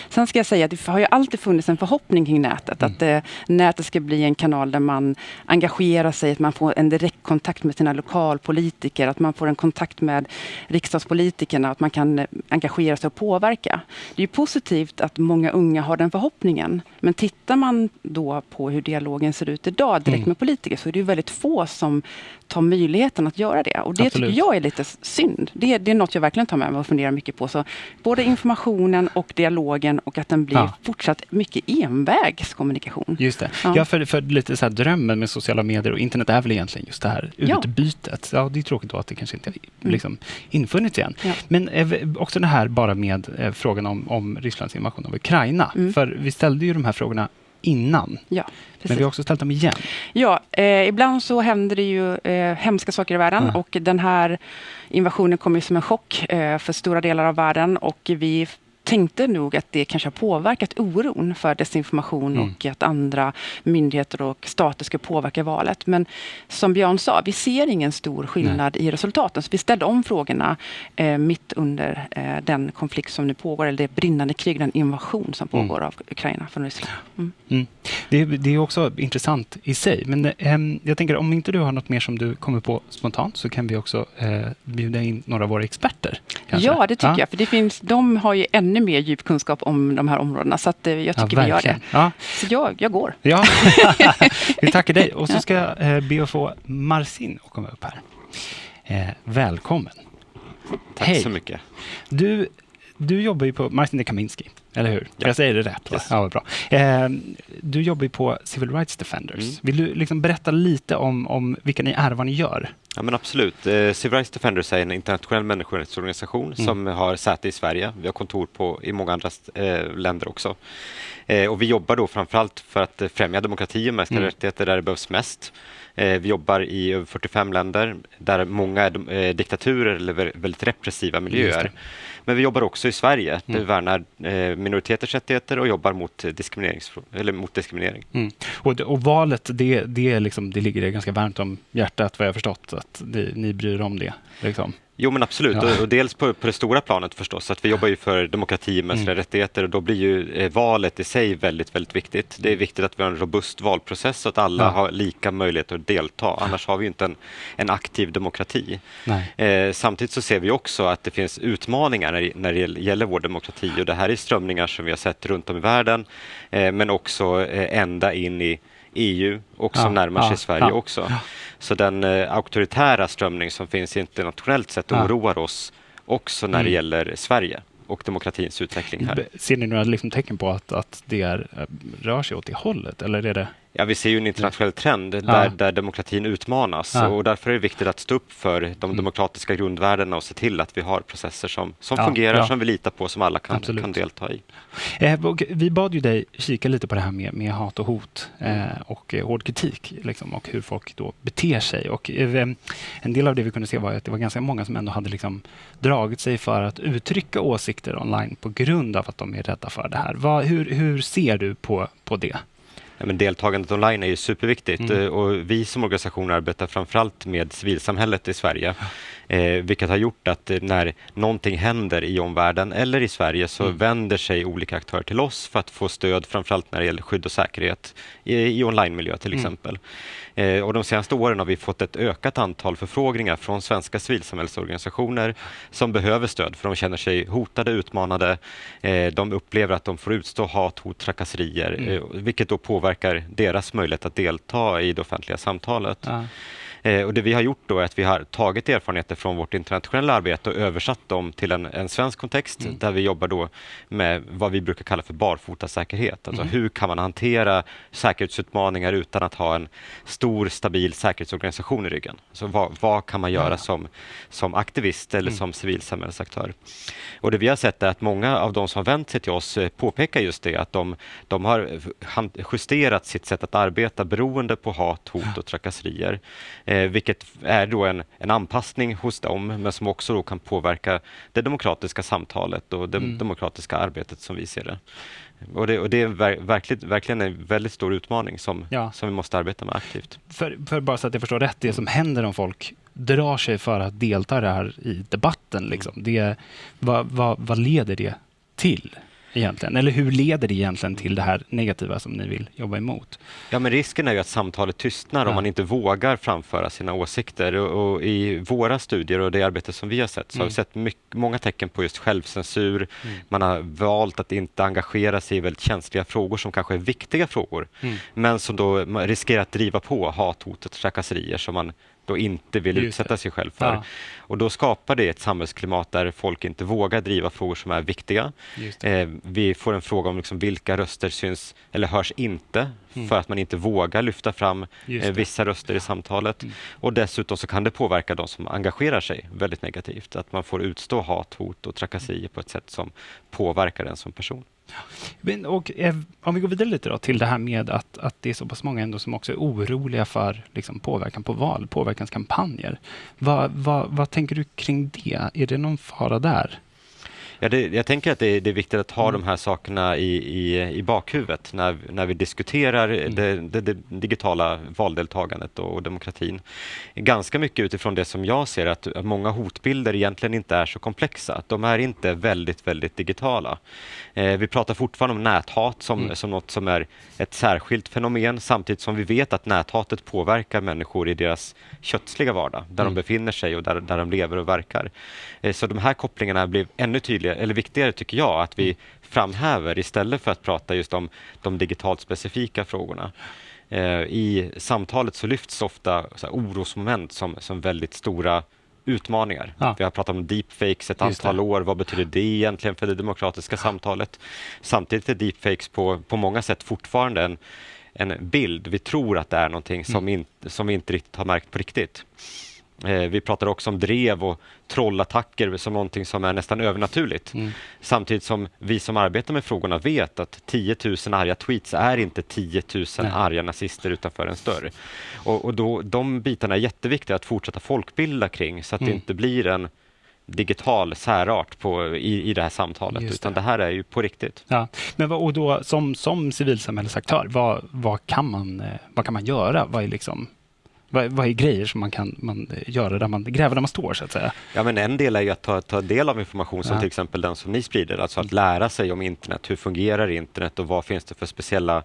Sen ska jag säga att det har ju alltid funnits en förhoppning kring nätet. Mm. Att eh, nätet ska bli en kanal där man engagerar sig, att man får en direktkontakt med sina lokalpolitiker, att man får en kontakt med riksdagspolitikerna, att man kan eh, engagera sig och påverka. Det är positivt att många unga har den förhoppningen. Men tittar man då på hur dialogen ser ut idag direkt mm. med politiker så är det ju väldigt få som ta möjligheten att göra det. Och det Absolut. tycker jag är lite synd. Det, det är något jag verkligen tar med mig och funderar mycket på. Så både informationen och dialogen och att den blir Ja. fortsatt mycket envägskommunikation. Just det. Ja. Ja, för, för lite så här drömmen med sociala medier och internet är väl egentligen just det här Ja. utbytet. Ja, det är tråkigt då att det kanske inte har liksom, infunnits igen. Ja. Men eh, också det här bara med eh, frågan om, om Rysslands invasion av Ukraina. Mm. För vi ställde ju de här frågorna innan, Ja, men vi har också ställt dem igen. Ja, eh, ibland så händer det ju eh, hemska saker i världen Ja. och den här invasionen kom ju som en chock eh, för stora delar av världen och vi tänkte nog att det kanske har påverkat oron för desinformation Mm. och att andra myndigheter och stater ska påverka valet. Men som Björn sa, vi ser ingen stor skillnad i resultaten. Så vi ställde om frågorna eh, mitt under eh, den konflikt som nu pågår, eller det brinnande krig, den invasion som Mm. pågår av Ukraina från Ryssland. Mm. Mm. Det, är- det är också intressant i sig. Men eh, jag tänker om inte du har något mer som du kommer på spontant så kan vi också eh, bjuda in några av våra experter. kanske. Ja, det tycker Ja. jag. För det finns, de har ju ännu mer djup kunskap om de här områdena. Så att, eh, jag tycker vi gör det. Ja, Så jag, jag går. Ja, vi tackar dig. Och så ska jag eh, be att få Marcin att komma upp här. Eh, välkommen. Tack Hej. så mycket. Du, du jobbar ju på Marcin de Kaminski, eller hur? Ja. Jag säger det rätt? Va? Yes. Ja, bra. Eh, du jobbar ju på Civil Rights Defenders. Mm. Vill du liksom berätta lite om, om vilka ni är, vad ni gör? Ja, men absolut. Eh, Civil Rights Defenders är en internationell människorättsorganisation Mm. som har säte i Sverige. Vi har kontor på, i många andra eh, länder också. Eh, och vi jobbar då framförallt för att främja demokrati och mänskliga Mm. rättigheter där det behövs mest. Eh, vi jobbar i över 45 länder där många är eh, diktaturer eller vä- väldigt repressiva miljöer. Men vi jobbar också i Sverige där Mm. vi värnar eh, minoriteters rättigheter och jobbar mot, diskrimineringsfrå- eller mot diskriminering. Mm. Och, och valet, det, det, liksom, det ligger er ganska varmt om hjärtat, vad jag har förstått, att det, ni bryr er om det. Liksom. Jo men absolut, Ja. och, och dels på, på det stora planet förstås, att vi jobbar ju för demokrati och mänskliga Mm. rättigheter och då blir ju eh, valet i sig väldigt, väldigt viktigt. Det är viktigt att vi har en robust valprocess så att alla Ja. har lika möjlighet att delta, annars har vi inte en, en aktiv demokrati. Eh, samtidigt så ser vi också att det finns utmaningar när, det- när det gäller vår demokrati och det här är strömningar som vi har sett runt om i världen, eh, men också eh, ända in i EU och som Ja, närmar sig ja, Sverige ja, också. Så den eh, auktoritära strömning som finns internationellt sett oroar oss också när det Mm. gäller Sverige och demokratins utveckling här. Ser ni några liksom tecken på att, att det är, eh, rör sig åt det hållet? Eller är det... Ja, vi ser ju en internationell trend där, där demokratin utmanas Ja. och därför är det viktigt att stå upp för de demokratiska grundvärdena och se till att vi har processer som, som Ja, fungerar, ja. som vi litar på, som alla kan, Absolut. kan delta i. Eh, vi bad ju dig kika lite på det här med, med hat och hot eh, och eh, hård kritik liksom, och hur folk då beter sig. Och, eh, en del av det vi kunde se var att det var ganska många som ändå hade liksom dragit sig för att uttrycka åsikter online på grund av att de är rädda för det här. Vad, hur, hur ser du på, på det? Men deltagandet online är ju superviktigt Mm. eh, och vi som organisation arbetar framförallt med civilsamhället i Sverige. Eh, vilket har gjort att eh, när någonting händer i omvärlden eller i Sverige så Mm. vänder sig olika aktörer till oss för att få stöd framförallt när det gäller skydd och säkerhet i, i online-miljö till Mm. exempel. Eh, och de senaste åren har vi fått ett ökat antal förfrågningar från svenska civilsamhällsorganisationer som behöver stöd för de känner sig hotade, utmanade. Eh, de upplever att de får utstå hat, hot, trakasserier Mm. eh, vilket då påverkar deras möjlighet att delta i det offentliga samtalet. Ja. Eh, och det vi har gjort då är att vi har tagit erfarenheter från vårt internationella arbete och översatt dem till en, en svensk kontext Mm. där vi jobbar då med vad vi brukar kalla för barfotasäkerhet. Alltså Mm. hur kan man hantera säkerhetsutmaningar utan att ha en stor stabil säkerhetsorganisation i ryggen? Alltså vad, vad kan man göra Ja. som, som aktivist eller Mm. som civilsamhällsaktör? Och det vi har sett är att många av de som har vänt sig till oss eh, påpekar just det att de, de har justerat sitt sätt att arbeta beroende på hat, hot och trakasserier. Eh, vilket är då en, en anpassning hos dem men som också då kan påverka det demokratiska samtalet och det Mm. demokratiska arbetet som vi ser det. Och det, och det är ver, verkligt, verkligen en väldigt stor utmaning som, Ja. som vi måste arbeta med aktivt. För, för bara så att jag förstår rätt, det som händer om folk drar sig för att delta här i debatten, liksom, det, vad, vad, vad leder det till egentligen? Eller hur leder det egentligen till det här negativa som ni vill jobba emot? Ja, men risken är ju att samtalet tystnar Ja. om man inte vågar framföra sina åsikter. Och, och I våra studier och det arbete som vi har sett så har Mm. vi sett mycket, många tecken på just självcensur. Mm. Man har valt att inte engagera sig i väldigt känsliga frågor som kanske är viktiga frågor, Mm. men som då riskerar att driva på hat, hot och trakasserier som man då inte vill Just utsätta det. sig själv för. Ja. Och då skapar det ett samhällsklimat där folk inte vågar driva frågor som är viktiga. Eh, vi får en fråga om liksom vilka röster syns eller hörs inte Mm. för att man inte vågar lyfta fram eh, vissa röster i samtalet. Mm. Och dessutom så kan det påverka de som engagerar sig väldigt negativt. Att man får utstå hat, hot och trakasserier på ett sätt som påverkar en som person. Men, och, eh, om vi går vidare lite då till det här med att, att det är så pass många ändå som också är oroliga för liksom, påverkan på val, påverkanskampanjer. Va, va, vad tänker du kring det? Är det någon fara där? Ja, det, jag tänker att det är, det är viktigt att ha Mm. de här sakerna i, i, i bakhuvudet när, när vi diskuterar Mm. det, det, digitala valdeltagandet och, demokratin. Ganska mycket utifrån det som jag ser att många hotbilder egentligen inte är så komplexa. De är inte väldigt, väldigt digitala. Eh, vi pratar fortfarande om näthat som, Mm. som något som är ett särskilt fenomen samtidigt som vi vet att näthatet påverkar människor i deras kötsliga vardag, där Mm. de befinner sig och där, där de lever och verkar. Eh, Så de här kopplingarna blir ännu tydligare, eller viktigare tycker jag, att vi framhäver istället för att prata just om de digitalt specifika frågorna. Eh, I samtalet så lyfts ofta så orosmoment som, som väldigt stora utmaningar. Ja. Vi har pratat om deepfakes ett Just det. antal år. Vad betyder det egentligen för det demokratiska samtalet? Samtidigt är deepfakes på, på många sätt fortfarande en, en bild. Vi tror att det är någonting som, Mm. in, som vi inte riktigt har märkt på riktigt. Eh, vi pratar också om drev och trollattacker som någonting som är nästan övernaturligt. Mm. Samtidigt som vi som arbetar med frågorna vet att 10 000 arga tweets är inte 10 000 Nej. arga nazister utanför en större. Och, och då, de bitarna är jätteviktiga att fortsätta folkbilda kring så att Mm. det inte blir en digital särart på, i, i det här samtalet, Just utan det. det här är ju på riktigt. Ja. Men vad, och då, som, som civilsamhällesaktör, vad, vad, kan man, eh, vad kan man göra? Vad är, liksom, vad, vad är grejer som man kan man göra där man gräver där man står, så att säga? Ja, men en del är ju att ta, ta del av information som Ja. till exempel den som ni sprider, alltså att lära sig om internet. Hur fungerar internet och vad finns det för speciella,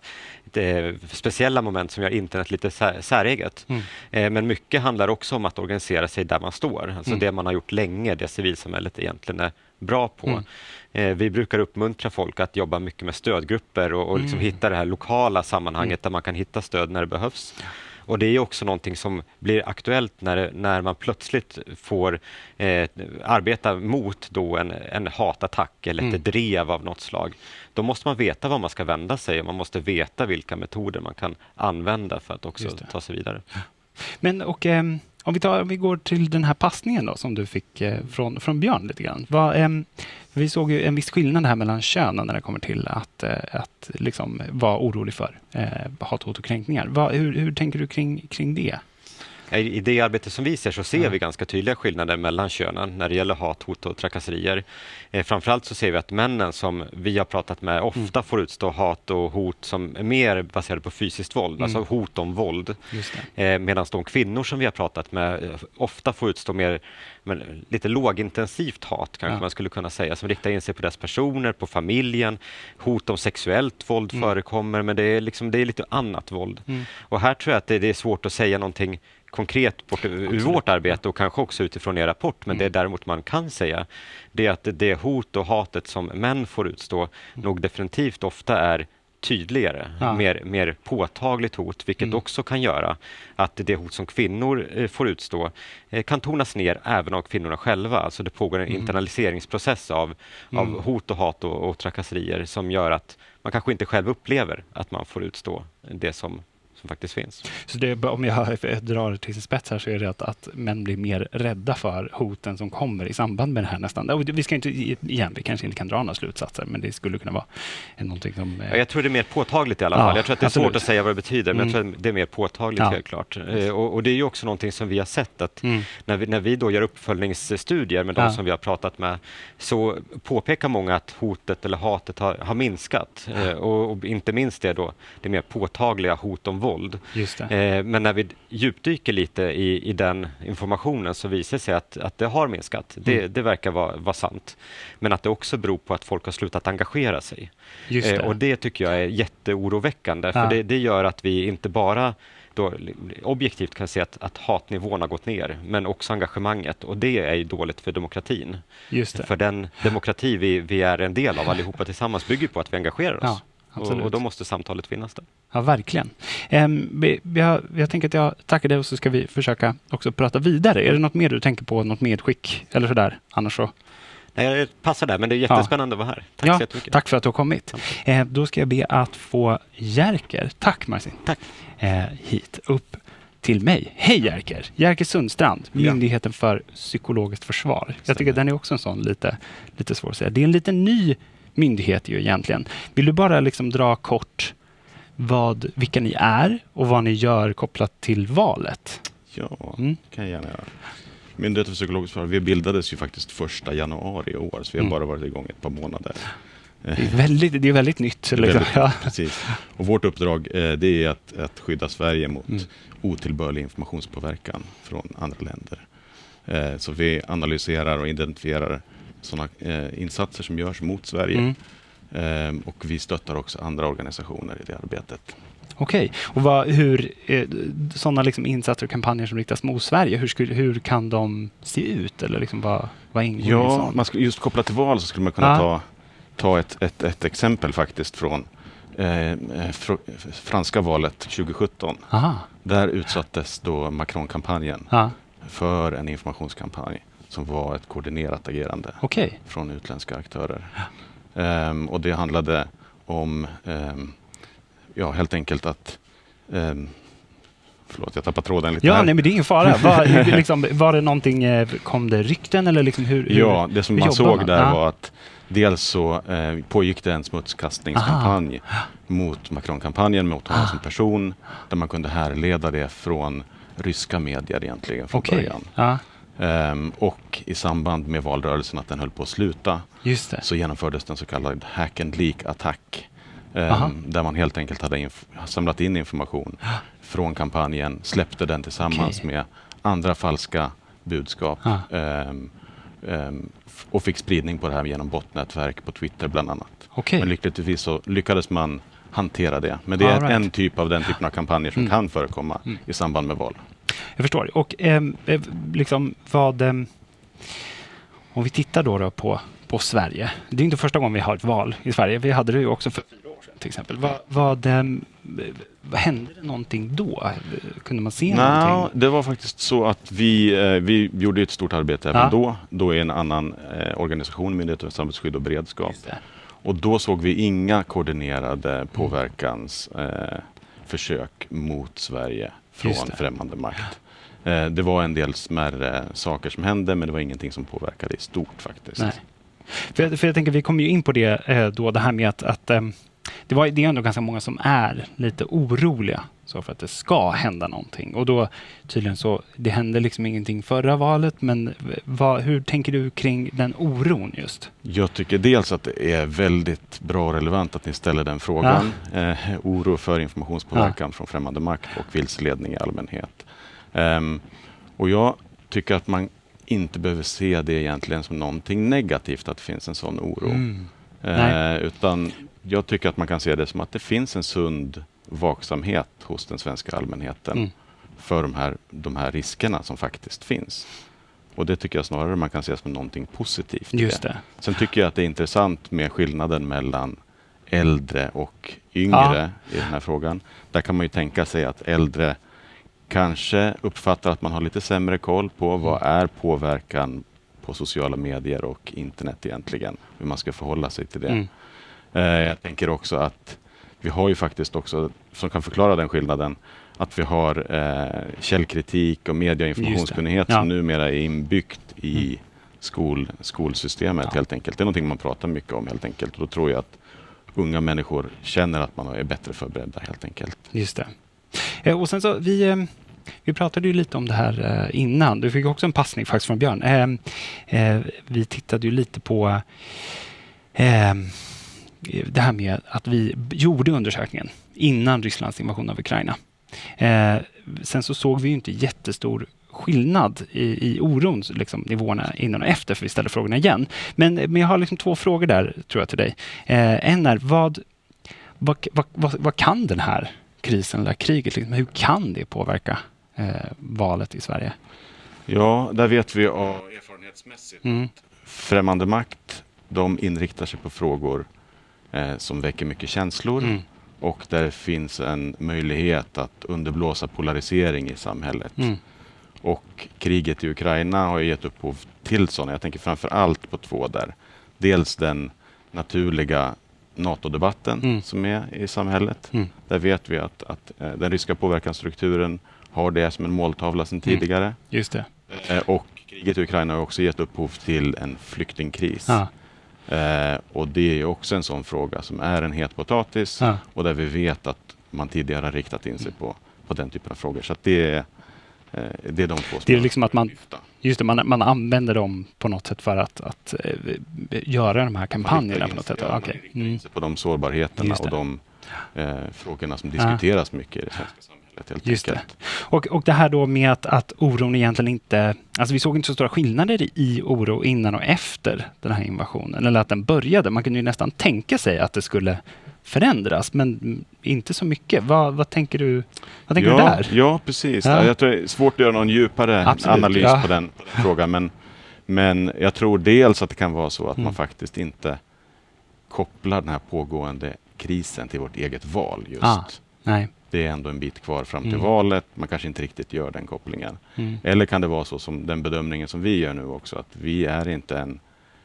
eh, speciella moment som gör internet lite sä, säreget? Mm. Eh, men mycket handlar också om att organisera sig där man står, alltså Mm. det man har gjort länge, det civilsamhället egentligen är bra på. Mm. Eh, vi brukar uppmuntra folk att jobba mycket med stödgrupper och, och liksom Mm. hitta det här lokala sammanhanget där man kan hitta stöd när det behövs. Och det är också någonting som blir aktuellt när, när man plötsligt får eh, arbeta mot då en, en hatattack eller ett Mm. drev av något slag. Då måste man veta var man ska vända sig och man måste veta vilka metoder man kan använda för att också ta sig vidare. Men och, ehm, om, vi tar, om vi går till den här passningen då, som du fick eh, från, från Björn lite grann. Va, ehm, vi såg ju en viss skillnad här mellan könen när det kommer till att, eh, att liksom vara orolig för eh, hat, hot och kränkningar. Va, hur, hur tänker du kring, kring det? I det arbete som vi ser så ser Ja. vi ganska tydliga skillnader mellan könen när det gäller hat, hot och trakasserier. Eh, framförallt så ser vi att männen som vi har pratat med ofta Mm. får utstå hat och hot som är mer baserade på fysiskt våld, Mm. alltså hot om våld. Eh, Medan de kvinnor som vi har pratat med eh, ofta får utstå mer men, lite lågintensivt hat kanske Ja. man skulle kunna säga, som riktar in sig på deras personer, på familjen. Hot om sexuellt våld Mm. förekommer, men det är, liksom, det är lite annat våld. Mm. Och här tror jag att det, det är svårt att säga någonting konkret bort, ur vårt arbete och kanske också utifrån er rapport. Men Mm. det däremot man kan säga, det är att det hot och hatet som män får utstå nog definitivt ofta är tydligare, Mm. Ja. mer, mer påtagligt hot, vilket Mm. också kan göra att det hot som kvinnor eh, får utstå eh, kan tonas ner även av kvinnorna själva. Alltså det pågår en Mm. internaliseringsprocess av, Mm. av hot och hat och, och trakasserier som gör att man kanske inte själv upplever att man får utstå det som, som faktiskt finns. Så det, om jag drar till sin spets här så är det att, att män blir mer rädda för hoten som kommer i samband med det här nästan. Och Vi ska inte, igen, vi kanske inte kan dra några slutsatser, men det skulle kunna vara någonting som... eh, Ja, jag tror det är mer påtagligt i alla Ja, fall. Jag tror att det är absolut. svårt att säga vad det betyder, men jag Mm. tror att det är mer påtagligt Ja. helt klart. Eh, Och, och det är ju också någonting som vi har sett att Mm. när vi, när vi då gör uppföljningsstudier med de Ja. som vi har pratat med så påpekar många att hotet eller hatet har, har minskat. Eh, Och, och inte minst det då, det mer påtagliga hot om våld. Det. Eh, Men när vi djupdyker lite i, i den informationen så visar det sig att, att det har minskat. Det, Mm. det verkar vara, vara sant. Men att det också beror på att folk har slutat engagera sig. Eh, det. Och det tycker jag är jätteoroväckande, för Ja. det, det gör att vi inte bara då objektivt kan se att, att hatnivån har gått ner, men också engagemanget. Och det är dåligt för demokratin. Det. För den demokrati vi, vi är en del av allihopa tillsammans bygger på att vi engagerar oss. Ja, absolut. och då måste samtalet finnas där. Ja, verkligen. Har, jag tänker att jag tackar dig och så ska vi försöka också prata vidare. Är det något mer du tänker på, något medskick eller sådär? Annars så Nej, jag passar där, men det är jättespännande ja. att vara här. Tack ja, så jättemycket. Tack för att du har kommit. Eh, då ska jag be att få Jerker, tack Marcin, tack. Eh, hit upp till mig. Hej Jerker! Jerker Sundstrand, Myndigheten ja. för psykologiskt försvar. Jag tycker den är också en sån lite, lite svår att säga. Det är en lite ny myndighet ju egentligen. Vill du bara liksom dra kort vad, vilka ni är och vad ni gör kopplat till valet? Ja, mm. kan jag gärna göra. Myndigheten för psykologiskt försvar, vi bildades ju faktiskt första januari i år, så vi har mm. bara varit igång ett par månader. Det är väldigt, det är väldigt nytt. Det är väldigt, ja. precis. Och vårt uppdrag eh, det är att, att skydda Sverige mot mm. otillbörlig informationspåverkan från andra länder. Eh, så vi analyserar och identifierar sådana eh, insatser som görs mot Sverige. Mm. Eh, och vi stöttar också andra organisationer i det arbetet. Okej, okay. och vad, hur, eh, sådana liksom insatser och kampanjer som riktas mot Sverige, hur, skulle, hur kan de se ut? Eller liksom vad, vad ingår ja, man skulle, just kopplat till val så skulle man kunna ah. ta, ta ett, ett, ett exempel faktiskt från eh, eh fr franska valet 2017. Aha. Där utsattes då Macron-kampanjen ah. för en informationskampanj som var ett koordinerat agerande okay. från utländska aktörer. Um, och det handlade om um, ja, helt enkelt att um, Förlåt, jag tappade tråden lite. Ja, här. nej, men det är ingen fara. Var, liksom, var det någonting, eh, kom det rykten eller liksom hur? Ja, det som man såg man? där ah. var att dels så eh, pågick det en smutskastningskampanj Aha. mot Macron-kampanjen, mot honom ah. som person, där man kunde härleda det från ryska medier egentligen från okay. början. Ah. Um, och i samband med valrörelsen att den höll på att sluta så genomfördes en så kallad hack and leak-attack. Um, där man helt enkelt hade samlat in information från kampanjen, släppte den tillsammans okay. med andra falska budskap um, och fick spridning på det här genom botnätverk på Twitter bland annat. Okay. Men lyckligtvis så lyckades man hantera det. Men det är right. en typ av den typen av kampanjer som mm. kan förekomma mm. i samband med val. Jag förstår. Och eh, liksom vad... Eh, om vi tittar då, då på, på Sverige. Det är inte första gången vi har ett val i Sverige. Vi hade det ju också för fyra år sedan till exempel. Vad, vad, eh, hände det någonting då? Kunde man se no, någonting? Det var faktiskt så att vi, eh, vi gjorde ett stort arbete även ja. då. Då är en annan eh, organisation, Myndigheten för samhällsskydd och beredskap. Och då såg vi inga koordinerade påverkansförsök eh, mot Sverige från främmande makt. Eh, det var en del smärre saker som hände men det var ingenting som påverkade i stort faktiskt. Nej. För, jag, för jag tänker, vi kommer ju in på det eh, då, det här med att, att ehm, det, var, det är ändå ganska många som är lite oroliga så för att det ska hända någonting. Och då tydligen så, det hände liksom ingenting förra valet, men vad, hur tänker du kring den oron just? Jag tycker dels att det är väldigt bra och relevant att ni ställer den frågan. Ja. Eh, oro för informationspåverkan ja. från främmande makt och vilseledning i allmänhet. Um, och jag tycker att man inte behöver se det egentligen som någonting negativt att det finns en sån oro. Mm. Uh, utan jag tycker att man kan se det som att det finns en sund vaksamhet hos den svenska allmänheten mm. för de här, de här riskerna som faktiskt finns. Och det tycker jag snarare man kan se som någonting positivt. Just det. Sen tycker jag att det är intressant med skillnaden mellan äldre och yngre ja. i den här frågan. Där kan man ju tänka sig att äldre kanske uppfattar att man har lite sämre koll på mm. vad är påverkan på sociala medier och internet egentligen, hur man ska förhålla sig till det. Mm. Eh, jag tänker också att vi har ju faktiskt också, som kan förklara den skillnaden, att vi har eh, källkritik och media och informationskunnighet ja. som numera är inbyggt i mm. skol, skolsystemet ja. helt enkelt. Det är någonting man pratar mycket om helt enkelt. Och då tror jag att unga människor känner att man är bättre förberedda helt enkelt. Just det. Eh, och sen så, vi, eh, vi pratade ju lite om det här eh, innan. Du fick också en passning faktiskt från Björn. Eh, eh, vi tittade ju lite på det här med att vi gjorde undersökningen innan Rysslands invasion av Ukraina. sen så såg vi inte jättestor skillnad i, i oron, liksom, nivåerna innan och efter, för vi ställde frågorna igen. Men, men jag har liksom två frågor där, tror jag, till dig. en är, vad, vad, vad, vad kan den här krisen eller kriget, liksom, hur kan det påverka eh, valet i Sverige? Ja, där vet vi av erfarenhetsmässigt mm. främmande makt, de inriktar sig på frågor eh, som väcker mycket känslor mm. och där finns en möjlighet att underblåsa polarisering i samhället. Mm. Och kriget i Ukraina har gett upphov till sådana. Jag tänker framför allt på två där. Dels den naturliga NATO-debatten Mm. som är i samhället. Mm. Där vet vi att, att eh, den ryska påverkansstrukturen har det som en måltavla sedan Mm. tidigare. Just det. Eh, och kriget i Ukraina har också gett upphov till en flyktingkris. Ja. Eh, och det är också en sån fråga som är en het potatis Ja. och där vi vet att man tidigare har riktat in sig på, på den typen av frågor. Så det, är, eh, det är de två Det är liksom att man- lyfta. Just det, man, man använder dem på något sätt för att, att eh, göra de här kampanjerna på något sätt. ja, Okej. man riktar Mm. in sig på de sårbarheterna Just det. och de eh, frågorna som diskuteras mycket i det svenska samhället. Helt Just det. Och, och det här då med att, att oron egentligen inte... Alltså vi såg inte så stora skillnader i, oro innan och efter den här invasionen. Eller att den började. Man kunde ju nästan tänka sig att det skulle förändras, men inte så mycket. Vad, vad tänker du, vad tänker ja, du där? Ja, precis. Ja. Jag tror det är svårt att göra någon djupare Absolut, analys ja. på, den, på den frågan. Men, men jag tror dels att det kan vara så att Mm. man faktiskt inte kopplar den här pågående krisen till vårt eget val just. Ah. Nej. Det är ändå en bit kvar fram till Mm. valet. Man kanske inte riktigt gör den kopplingen. Mm. Eller kan det vara så som den bedömningen som vi gör nu också, att vi är inte en,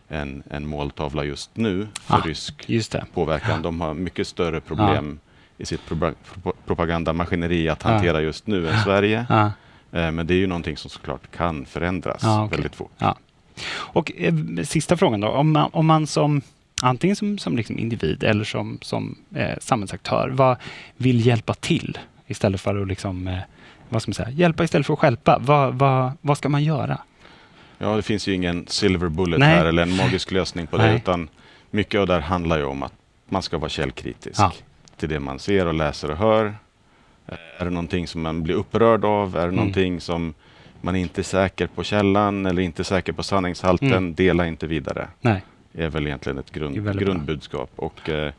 en, en måltavla just nu för Ah. rysk påverkan. De har mycket större problem i sitt propa- pro- propagandamaskineri att Ja. hantera just nu än Sverige. Ja. Eh, Men det är ju någonting som såklart kan förändras Ja, okej. väldigt fort. Ja. Och eh, sista frågan då. Om man, om man som antingen som, som liksom individ eller som, som eh, samhällsaktör vad vill hjälpa till istället för att liksom, eh, vad ska man säga, hjälpa istället för att stjälpa. Vad, vad, vad ska man göra? Ja, det finns ju ingen silver bullet Nej. här eller en magisk lösning på det. Nej. Utan mycket av det här handlar ju om att man ska vara källkritisk Ja. till det man ser och läser och hör. Eh, Är det någonting som man blir upprörd av? Är det Mm. någonting som man inte är säker på källan eller inte är säker på sanningshalten? Mm. Dela inte vidare. Nej. Är väl egentligen ett grund, grundbudskap. Och eh,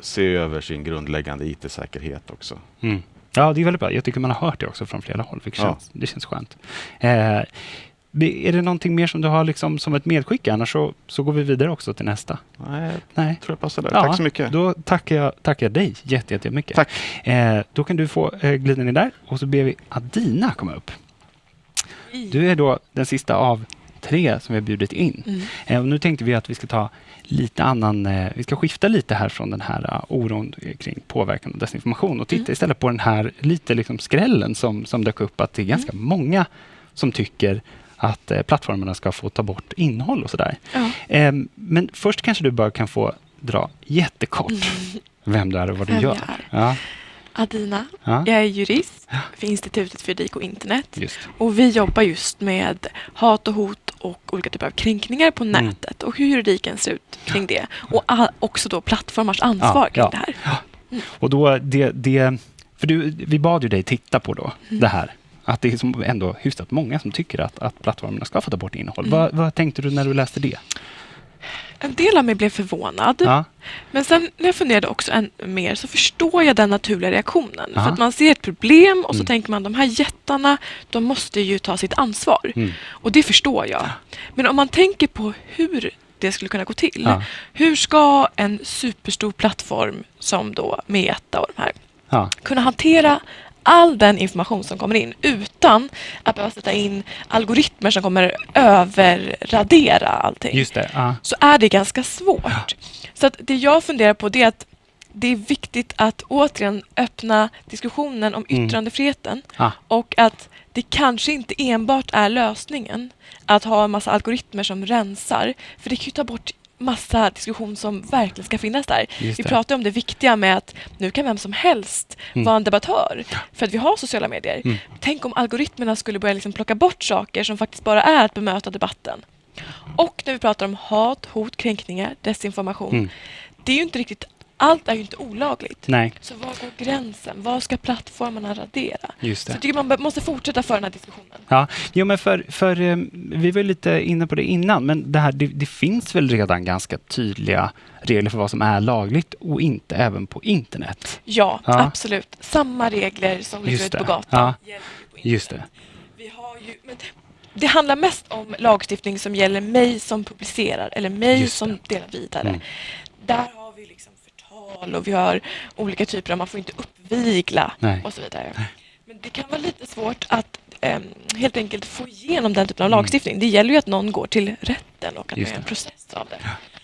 se över sin grundläggande IT-säkerhet också. Mm. Ja, det är väldigt bra. Jag tycker man har hört det också från flera håll. vilket Ja. känns, Det känns skönt. Eh, är det någonting mer som du har liksom som ett medskick? Annars så, så går vi vidare också till nästa. Nej, jag Nej. tror jag passar där. Ja, Tack så mycket. Då tackar jag, tackar jag dig jätte, jättemycket. Tack. Eh, då kan du få eh, glida ner där och så ber vi Adina komma upp. Du är då den sista av tre som vi har bjudit in. Mm. Eh, och nu tänkte vi att vi ska ta lite annan, eh, vi ska skifta lite här från den här uh, oron eh, kring påverkan och desinformation och titta Mm. istället på den här lite liksom skrällen som, som dök upp att det är ganska Mm. många som tycker att eh, plattformarna ska få ta bort innehåll och sådär. Ja. Eh, men först kanske du bara kan få dra jättekort vem du är och vad du gör. jag är. Ja, Adina, ja, jag är jurist för Institutet för juridik och internet. just. Och vi jobbar just med hat och hot och olika typer av kränkningar på Mm. nätet och hur juridiken ser ut kring det. Och också då plattformars ansvar Ja, kring det här. Och då det, det för du, vi bad ju dig titta på då Mm. det här. Att det är som ändå hyfsat många som tycker att, att plattformarna ska få ta bort innehåll. Mm. Vad, vad tänkte du när du läste det? En del av mig blev förvånad. Ja, Men sen när jag funderade också än mer så förstår jag den naturliga reaktionen. Ja. För att man ser ett problem och så Mm. tänker man de här jättarna, de måste ju ta sitt ansvar. mm. Och det förstår jag. Men om man tänker på hur det skulle kunna gå till. ja, Hur ska en superstor plattform som då Meta och de här ja, kunna hantera all den information som kommer in utan att behöva sätta in algoritmer som kommer överradera allting just det. Ja, så är det ganska svårt. Så att det jag funderar på det är att det är viktigt att återigen öppna diskussionen om Mm. yttrandefriheten Ah. och att det kanske inte enbart är lösningen att ha en massa algoritmer som rensar. För det kan ju ta bort massa diskussion som verkligen ska finnas där. Vi pratar om det viktiga med att nu kan vem som helst Mm. vara en debattör för att vi har sociala medier. Mm. Tänk om algoritmerna skulle börja liksom plocka bort saker som faktiskt bara är att bemöta debatten. Och när vi pratar om hat, hot, kränkningar, desinformation. Mm. Det är ju inte riktigt, allt är ju inte olagligt. Nej, Så var går gränsen? Vad ska plattformarna radera? just Så jag det. tycker man måste fortsätta föra den här diskussionen. Ja, jo, men för, för eh, vi var lite inne på det innan, men det, här, det, det finns väl redan ganska tydliga regler för vad som är lagligt och inte även på internet. Ja, Ja. absolut. Samma regler som ligger ute på det. gatan. Ja. gäller på internet. Just det. Vi har ju, men det handlar mest om lagstiftning som gäller mig som publicerar eller mig som det. delar vidare. Mm. Där tal och vi har olika typer av, man får inte uppvigla Nej. och så vidare. Men det kan vara lite svårt att em, helt enkelt få igenom den typen av Mm. lagstiftning. Det gäller ju att någon går till rätten och att Just gör en det. process av det.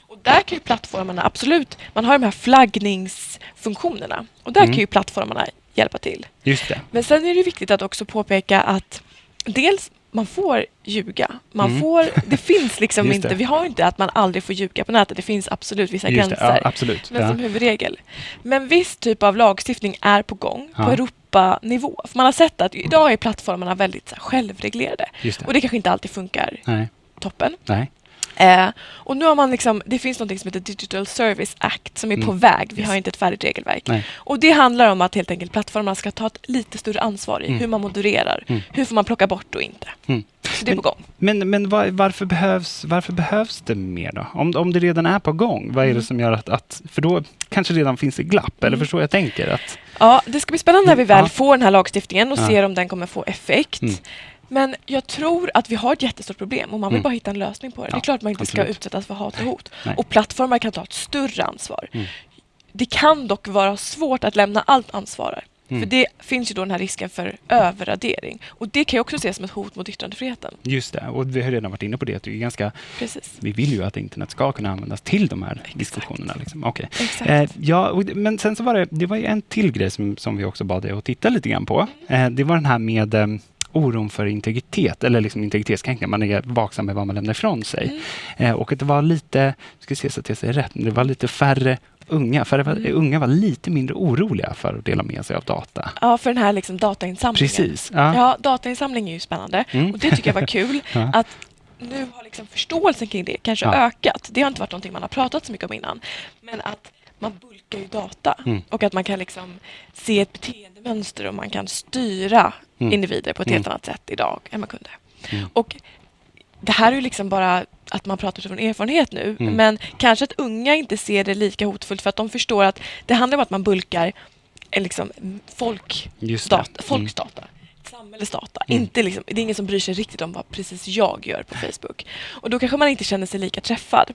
Och där kan ju plattformarna absolut, man har de här flaggningsfunktionerna och där Mm. kan ju plattformarna hjälpa till. Just det. Men sen är det viktigt att också påpeka att dels man får ljuga. Man Mm. får, det finns liksom Just inte, det. vi har inte att man aldrig får ljuga på nätet. Det finns absolut vissa Just det. gränser. Ja, absolut. Men Ja. som huvudregel. Men viss typ av lagstiftning är på gång på Ja. Europanivå. För man har sett att idag är plattformarna väldigt så här, självreglerade. Det. Och det kanske inte alltid funkar Nej. toppen. Nej. Eh, och nu har man liksom, det finns något som heter Digital Service Act som är på Mm. väg. Vi Yes. har inte ett färdigt regelverk. Nej. Och det handlar om att helt enkelt plattformarna ska ta ett lite större ansvar i Mm. hur man modererar. Mm. Hur får man plocka bort och inte. Mm. Så det är Men- på gång. Men, men var, varför, behövs, varför behövs det mer då? Om, om det redan är på gång, vad är det Mm. som gör att, att... För då kanske redan finns det glapp, eller Mm. förstår jag tänker? Att, Ja, det ska bli spännande när vi väl Ja. får den här lagstiftningen och Ja. ser om den kommer få effekt. Mm. Men jag tror att vi har ett jättestort problem och man vill Mm. bara hitta en lösning på det. det Ja, är klart man inte ska absolut. utsättas för hat och hot. Nej. Och plattformar kan ta ett större ansvar. Mm. Det kan dock vara svårt att lämna allt ansvar. Mm. För det finns ju då den här risken för överradering. Och det kan jag också ses som ett hot mot yttrandefriheten. just det, och vi har redan varit inne på det, att det är ganska, Precis. vi vill ju att internet ska kunna användas till de här diskussionerna. Liksom. Exakt. Eh, ja, det- men sen så var det, det var ju en till grej som, som vi också bad dig att titta lite grann på. Eh, det var den här med eh, oron för integritet, eller liksom integritetskränkningar. Man är vaksam med vad man lämnar ifrån sig. Mm. Eh, och att det var lite, ska se så att jag säger rätt, men det var lite färre unga, färre var, Mm. unga var lite mindre oroliga för att dela med sig av data. Ja, för den här liksom datainsamlingen. Precis. Ja. Ja, datainsamling är ju spännande. Mm. Och det tycker jag var kul. Ja. Att nu har liksom förståelsen kring det kanske Ja. ökat. Det har inte varit någonting man har pratat så mycket om innan. Men att man bulkar ju data Mm. och att man kan liksom se ett beteendemönster och man kan styra Mm. individer på ett Mm. helt annat sätt idag än man kunde. Mm. Och det här är ju liksom bara att man pratar utifrån erfarenhet nu. Mm. Men kanske att unga inte ser det lika hotfullt för att de förstår att det handlar om att man bulkar liksom folk data, folks data. Samhällets data. Mm. Inte liksom, det är ingen som bryr sig riktigt om vad precis jag gör på Facebook. Och då kanske man inte känner sig lika träffad.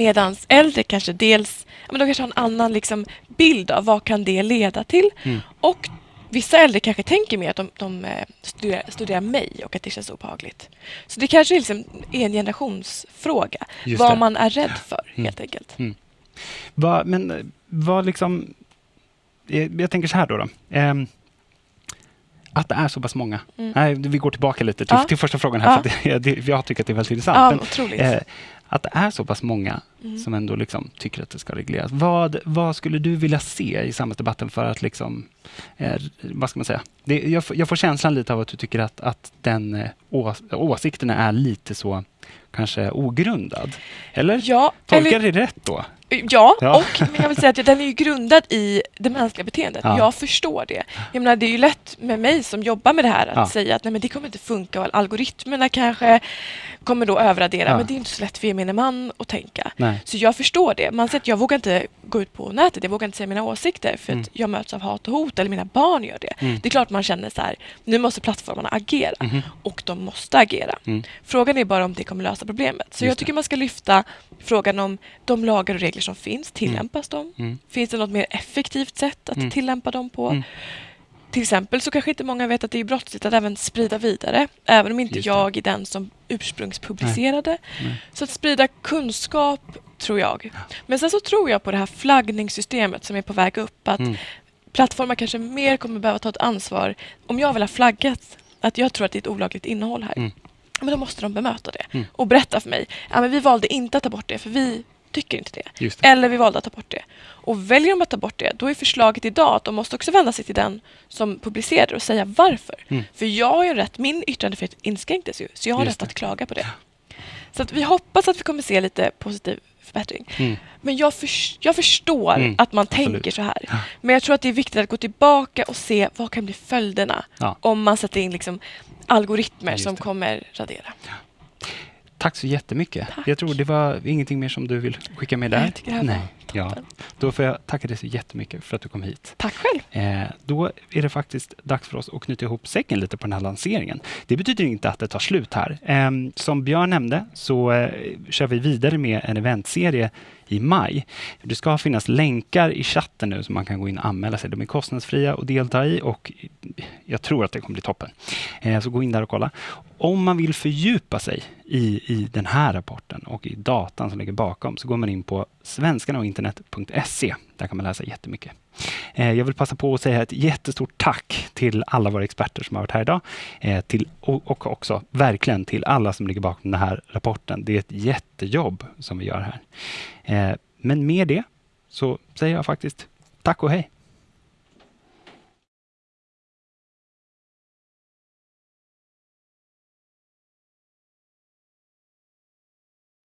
Medan äldre kanske dels men de kanske har en annan liksom bild av vad kan det leda till. Mm. Och vissa äldre kanske tänker mer att de, de eh, studerar, studerar mig och att det känns obehagligt. Så det kanske liksom är en generationsfråga. Just vad det. man är rädd för Mm. helt enkelt. Va, men eh, vad liksom... Jag, jag tänker så här då. då. Ehm, att det är så pass många. Mm. Nej, vi går tillbaka lite till, Ja. till första frågan här. Ja. För det, jag tycker att det är väldigt intressant. Ja, Men, otroligt. eh, att det är så pass många Mm. som ändå liksom tycker att det ska regleras. Vad, vad skulle du vilja se i samhällsdebatten för att liksom, eh, vad ska man säga? Det, jag, får- jag får känslan lite av att du tycker att, att den eh, ås, åsikterna är lite så kanske ogrundad. Eller? Ja, Tolkar eller, det rätt då? Ja, Ja. och men jag vill säga att den är ju grundad i det mänskliga beteendet. Ja. Jag förstår det. Jag menar, det är ju lätt med mig som jobbar med det här att Ja. säga att nej, men det kommer inte funka och algoritmerna kanske kommer då överradera. Men det är inte så lätt för gemene man att tänka. Nej. Så jag förstår det. Man säger att jag vågar inte gå ut på nätet, jag vågar inte säga mina åsikter för Mm. att jag möts av hat och hot eller mina barn gör det. Mm. Det är klart man känner så här, nu måste plattformarna agera Mhm. och de måste agera. Mm. Frågan är bara om det kommer lösa problemet. Så Just jag tycker man ska lyfta frågan om de lagar och regler som finns, tillämpas de? Mm. Finns det något mer effektivt sätt att Mm. tillämpa dem på? Mm. Till exempel så kanske inte många vet att det är brottsligt att även sprida vidare, även om inte jag är den som ursprungspublicerade. Nej. Så att sprida kunskap, tror jag. Men sen så tror jag på det här flaggningssystemet som är på väg upp, att Mm. plattformar kanske mer kommer behöva ta ett ansvar. Om jag vill ha flaggat att jag tror att det är ett olagligt innehåll här, Mm. men då måste de bemöta det Mm. och berätta för mig. Ja, men vi valde inte att ta bort det för vi tycker inte det. Det. Eller vi valde att ta bort det. Och väljer de att ta bort det, då är förslaget idag att de måste också vända sig till den som publicerar och säga varför. Mm. För jag har ju rätt, min yttrandefrihet inskränktes ju, så jag har Just rätt det. att klaga på det. Så att vi hoppas att vi kommer se lite positiv förbättring. Mm. Men jag, förs- jag förstår Mm, att man absolut. tänker så här. Ja. Men jag tror att det är viktigt att gå tillbaka och se vad kan bli följderna Ja. om man sätter in liksom algoritmer som kommer radera. Tack så jättemycket. Tack. Jag tror det var ingenting mer som du vill skicka med där. Jag tycker det här var Ja. Då får jag tacka dig så jättemycket för att du kom hit. Tack själv. Eh, då är det faktiskt dags för oss att knyta ihop säcken lite på den här lanseringen. Det betyder inte att det tar slut här. Eh, som Björn nämnde så eh, kör vi vidare med en eventserie i maj. Det ska finnas länkar i chatten nu som man kan gå in och anmäla sig. De är kostnadsfria att delta i och jag tror att det kommer bli toppen. Eh, så gå in där och kolla. Om man vill fördjupa sig i, i den här rapporten och i datan som ligger bakom så går man in på svenskarnaochinternet.se. Där kan man läsa jättemycket. Eh, jag vill passa på att säga ett jättestort tack till alla våra experter som har varit här idag. Eh, till, och, också verkligen till alla som ligger bakom den här rapporten. Det är ett jättejobb som vi gör här. Eh, men med det så säger jag faktiskt tack och hej.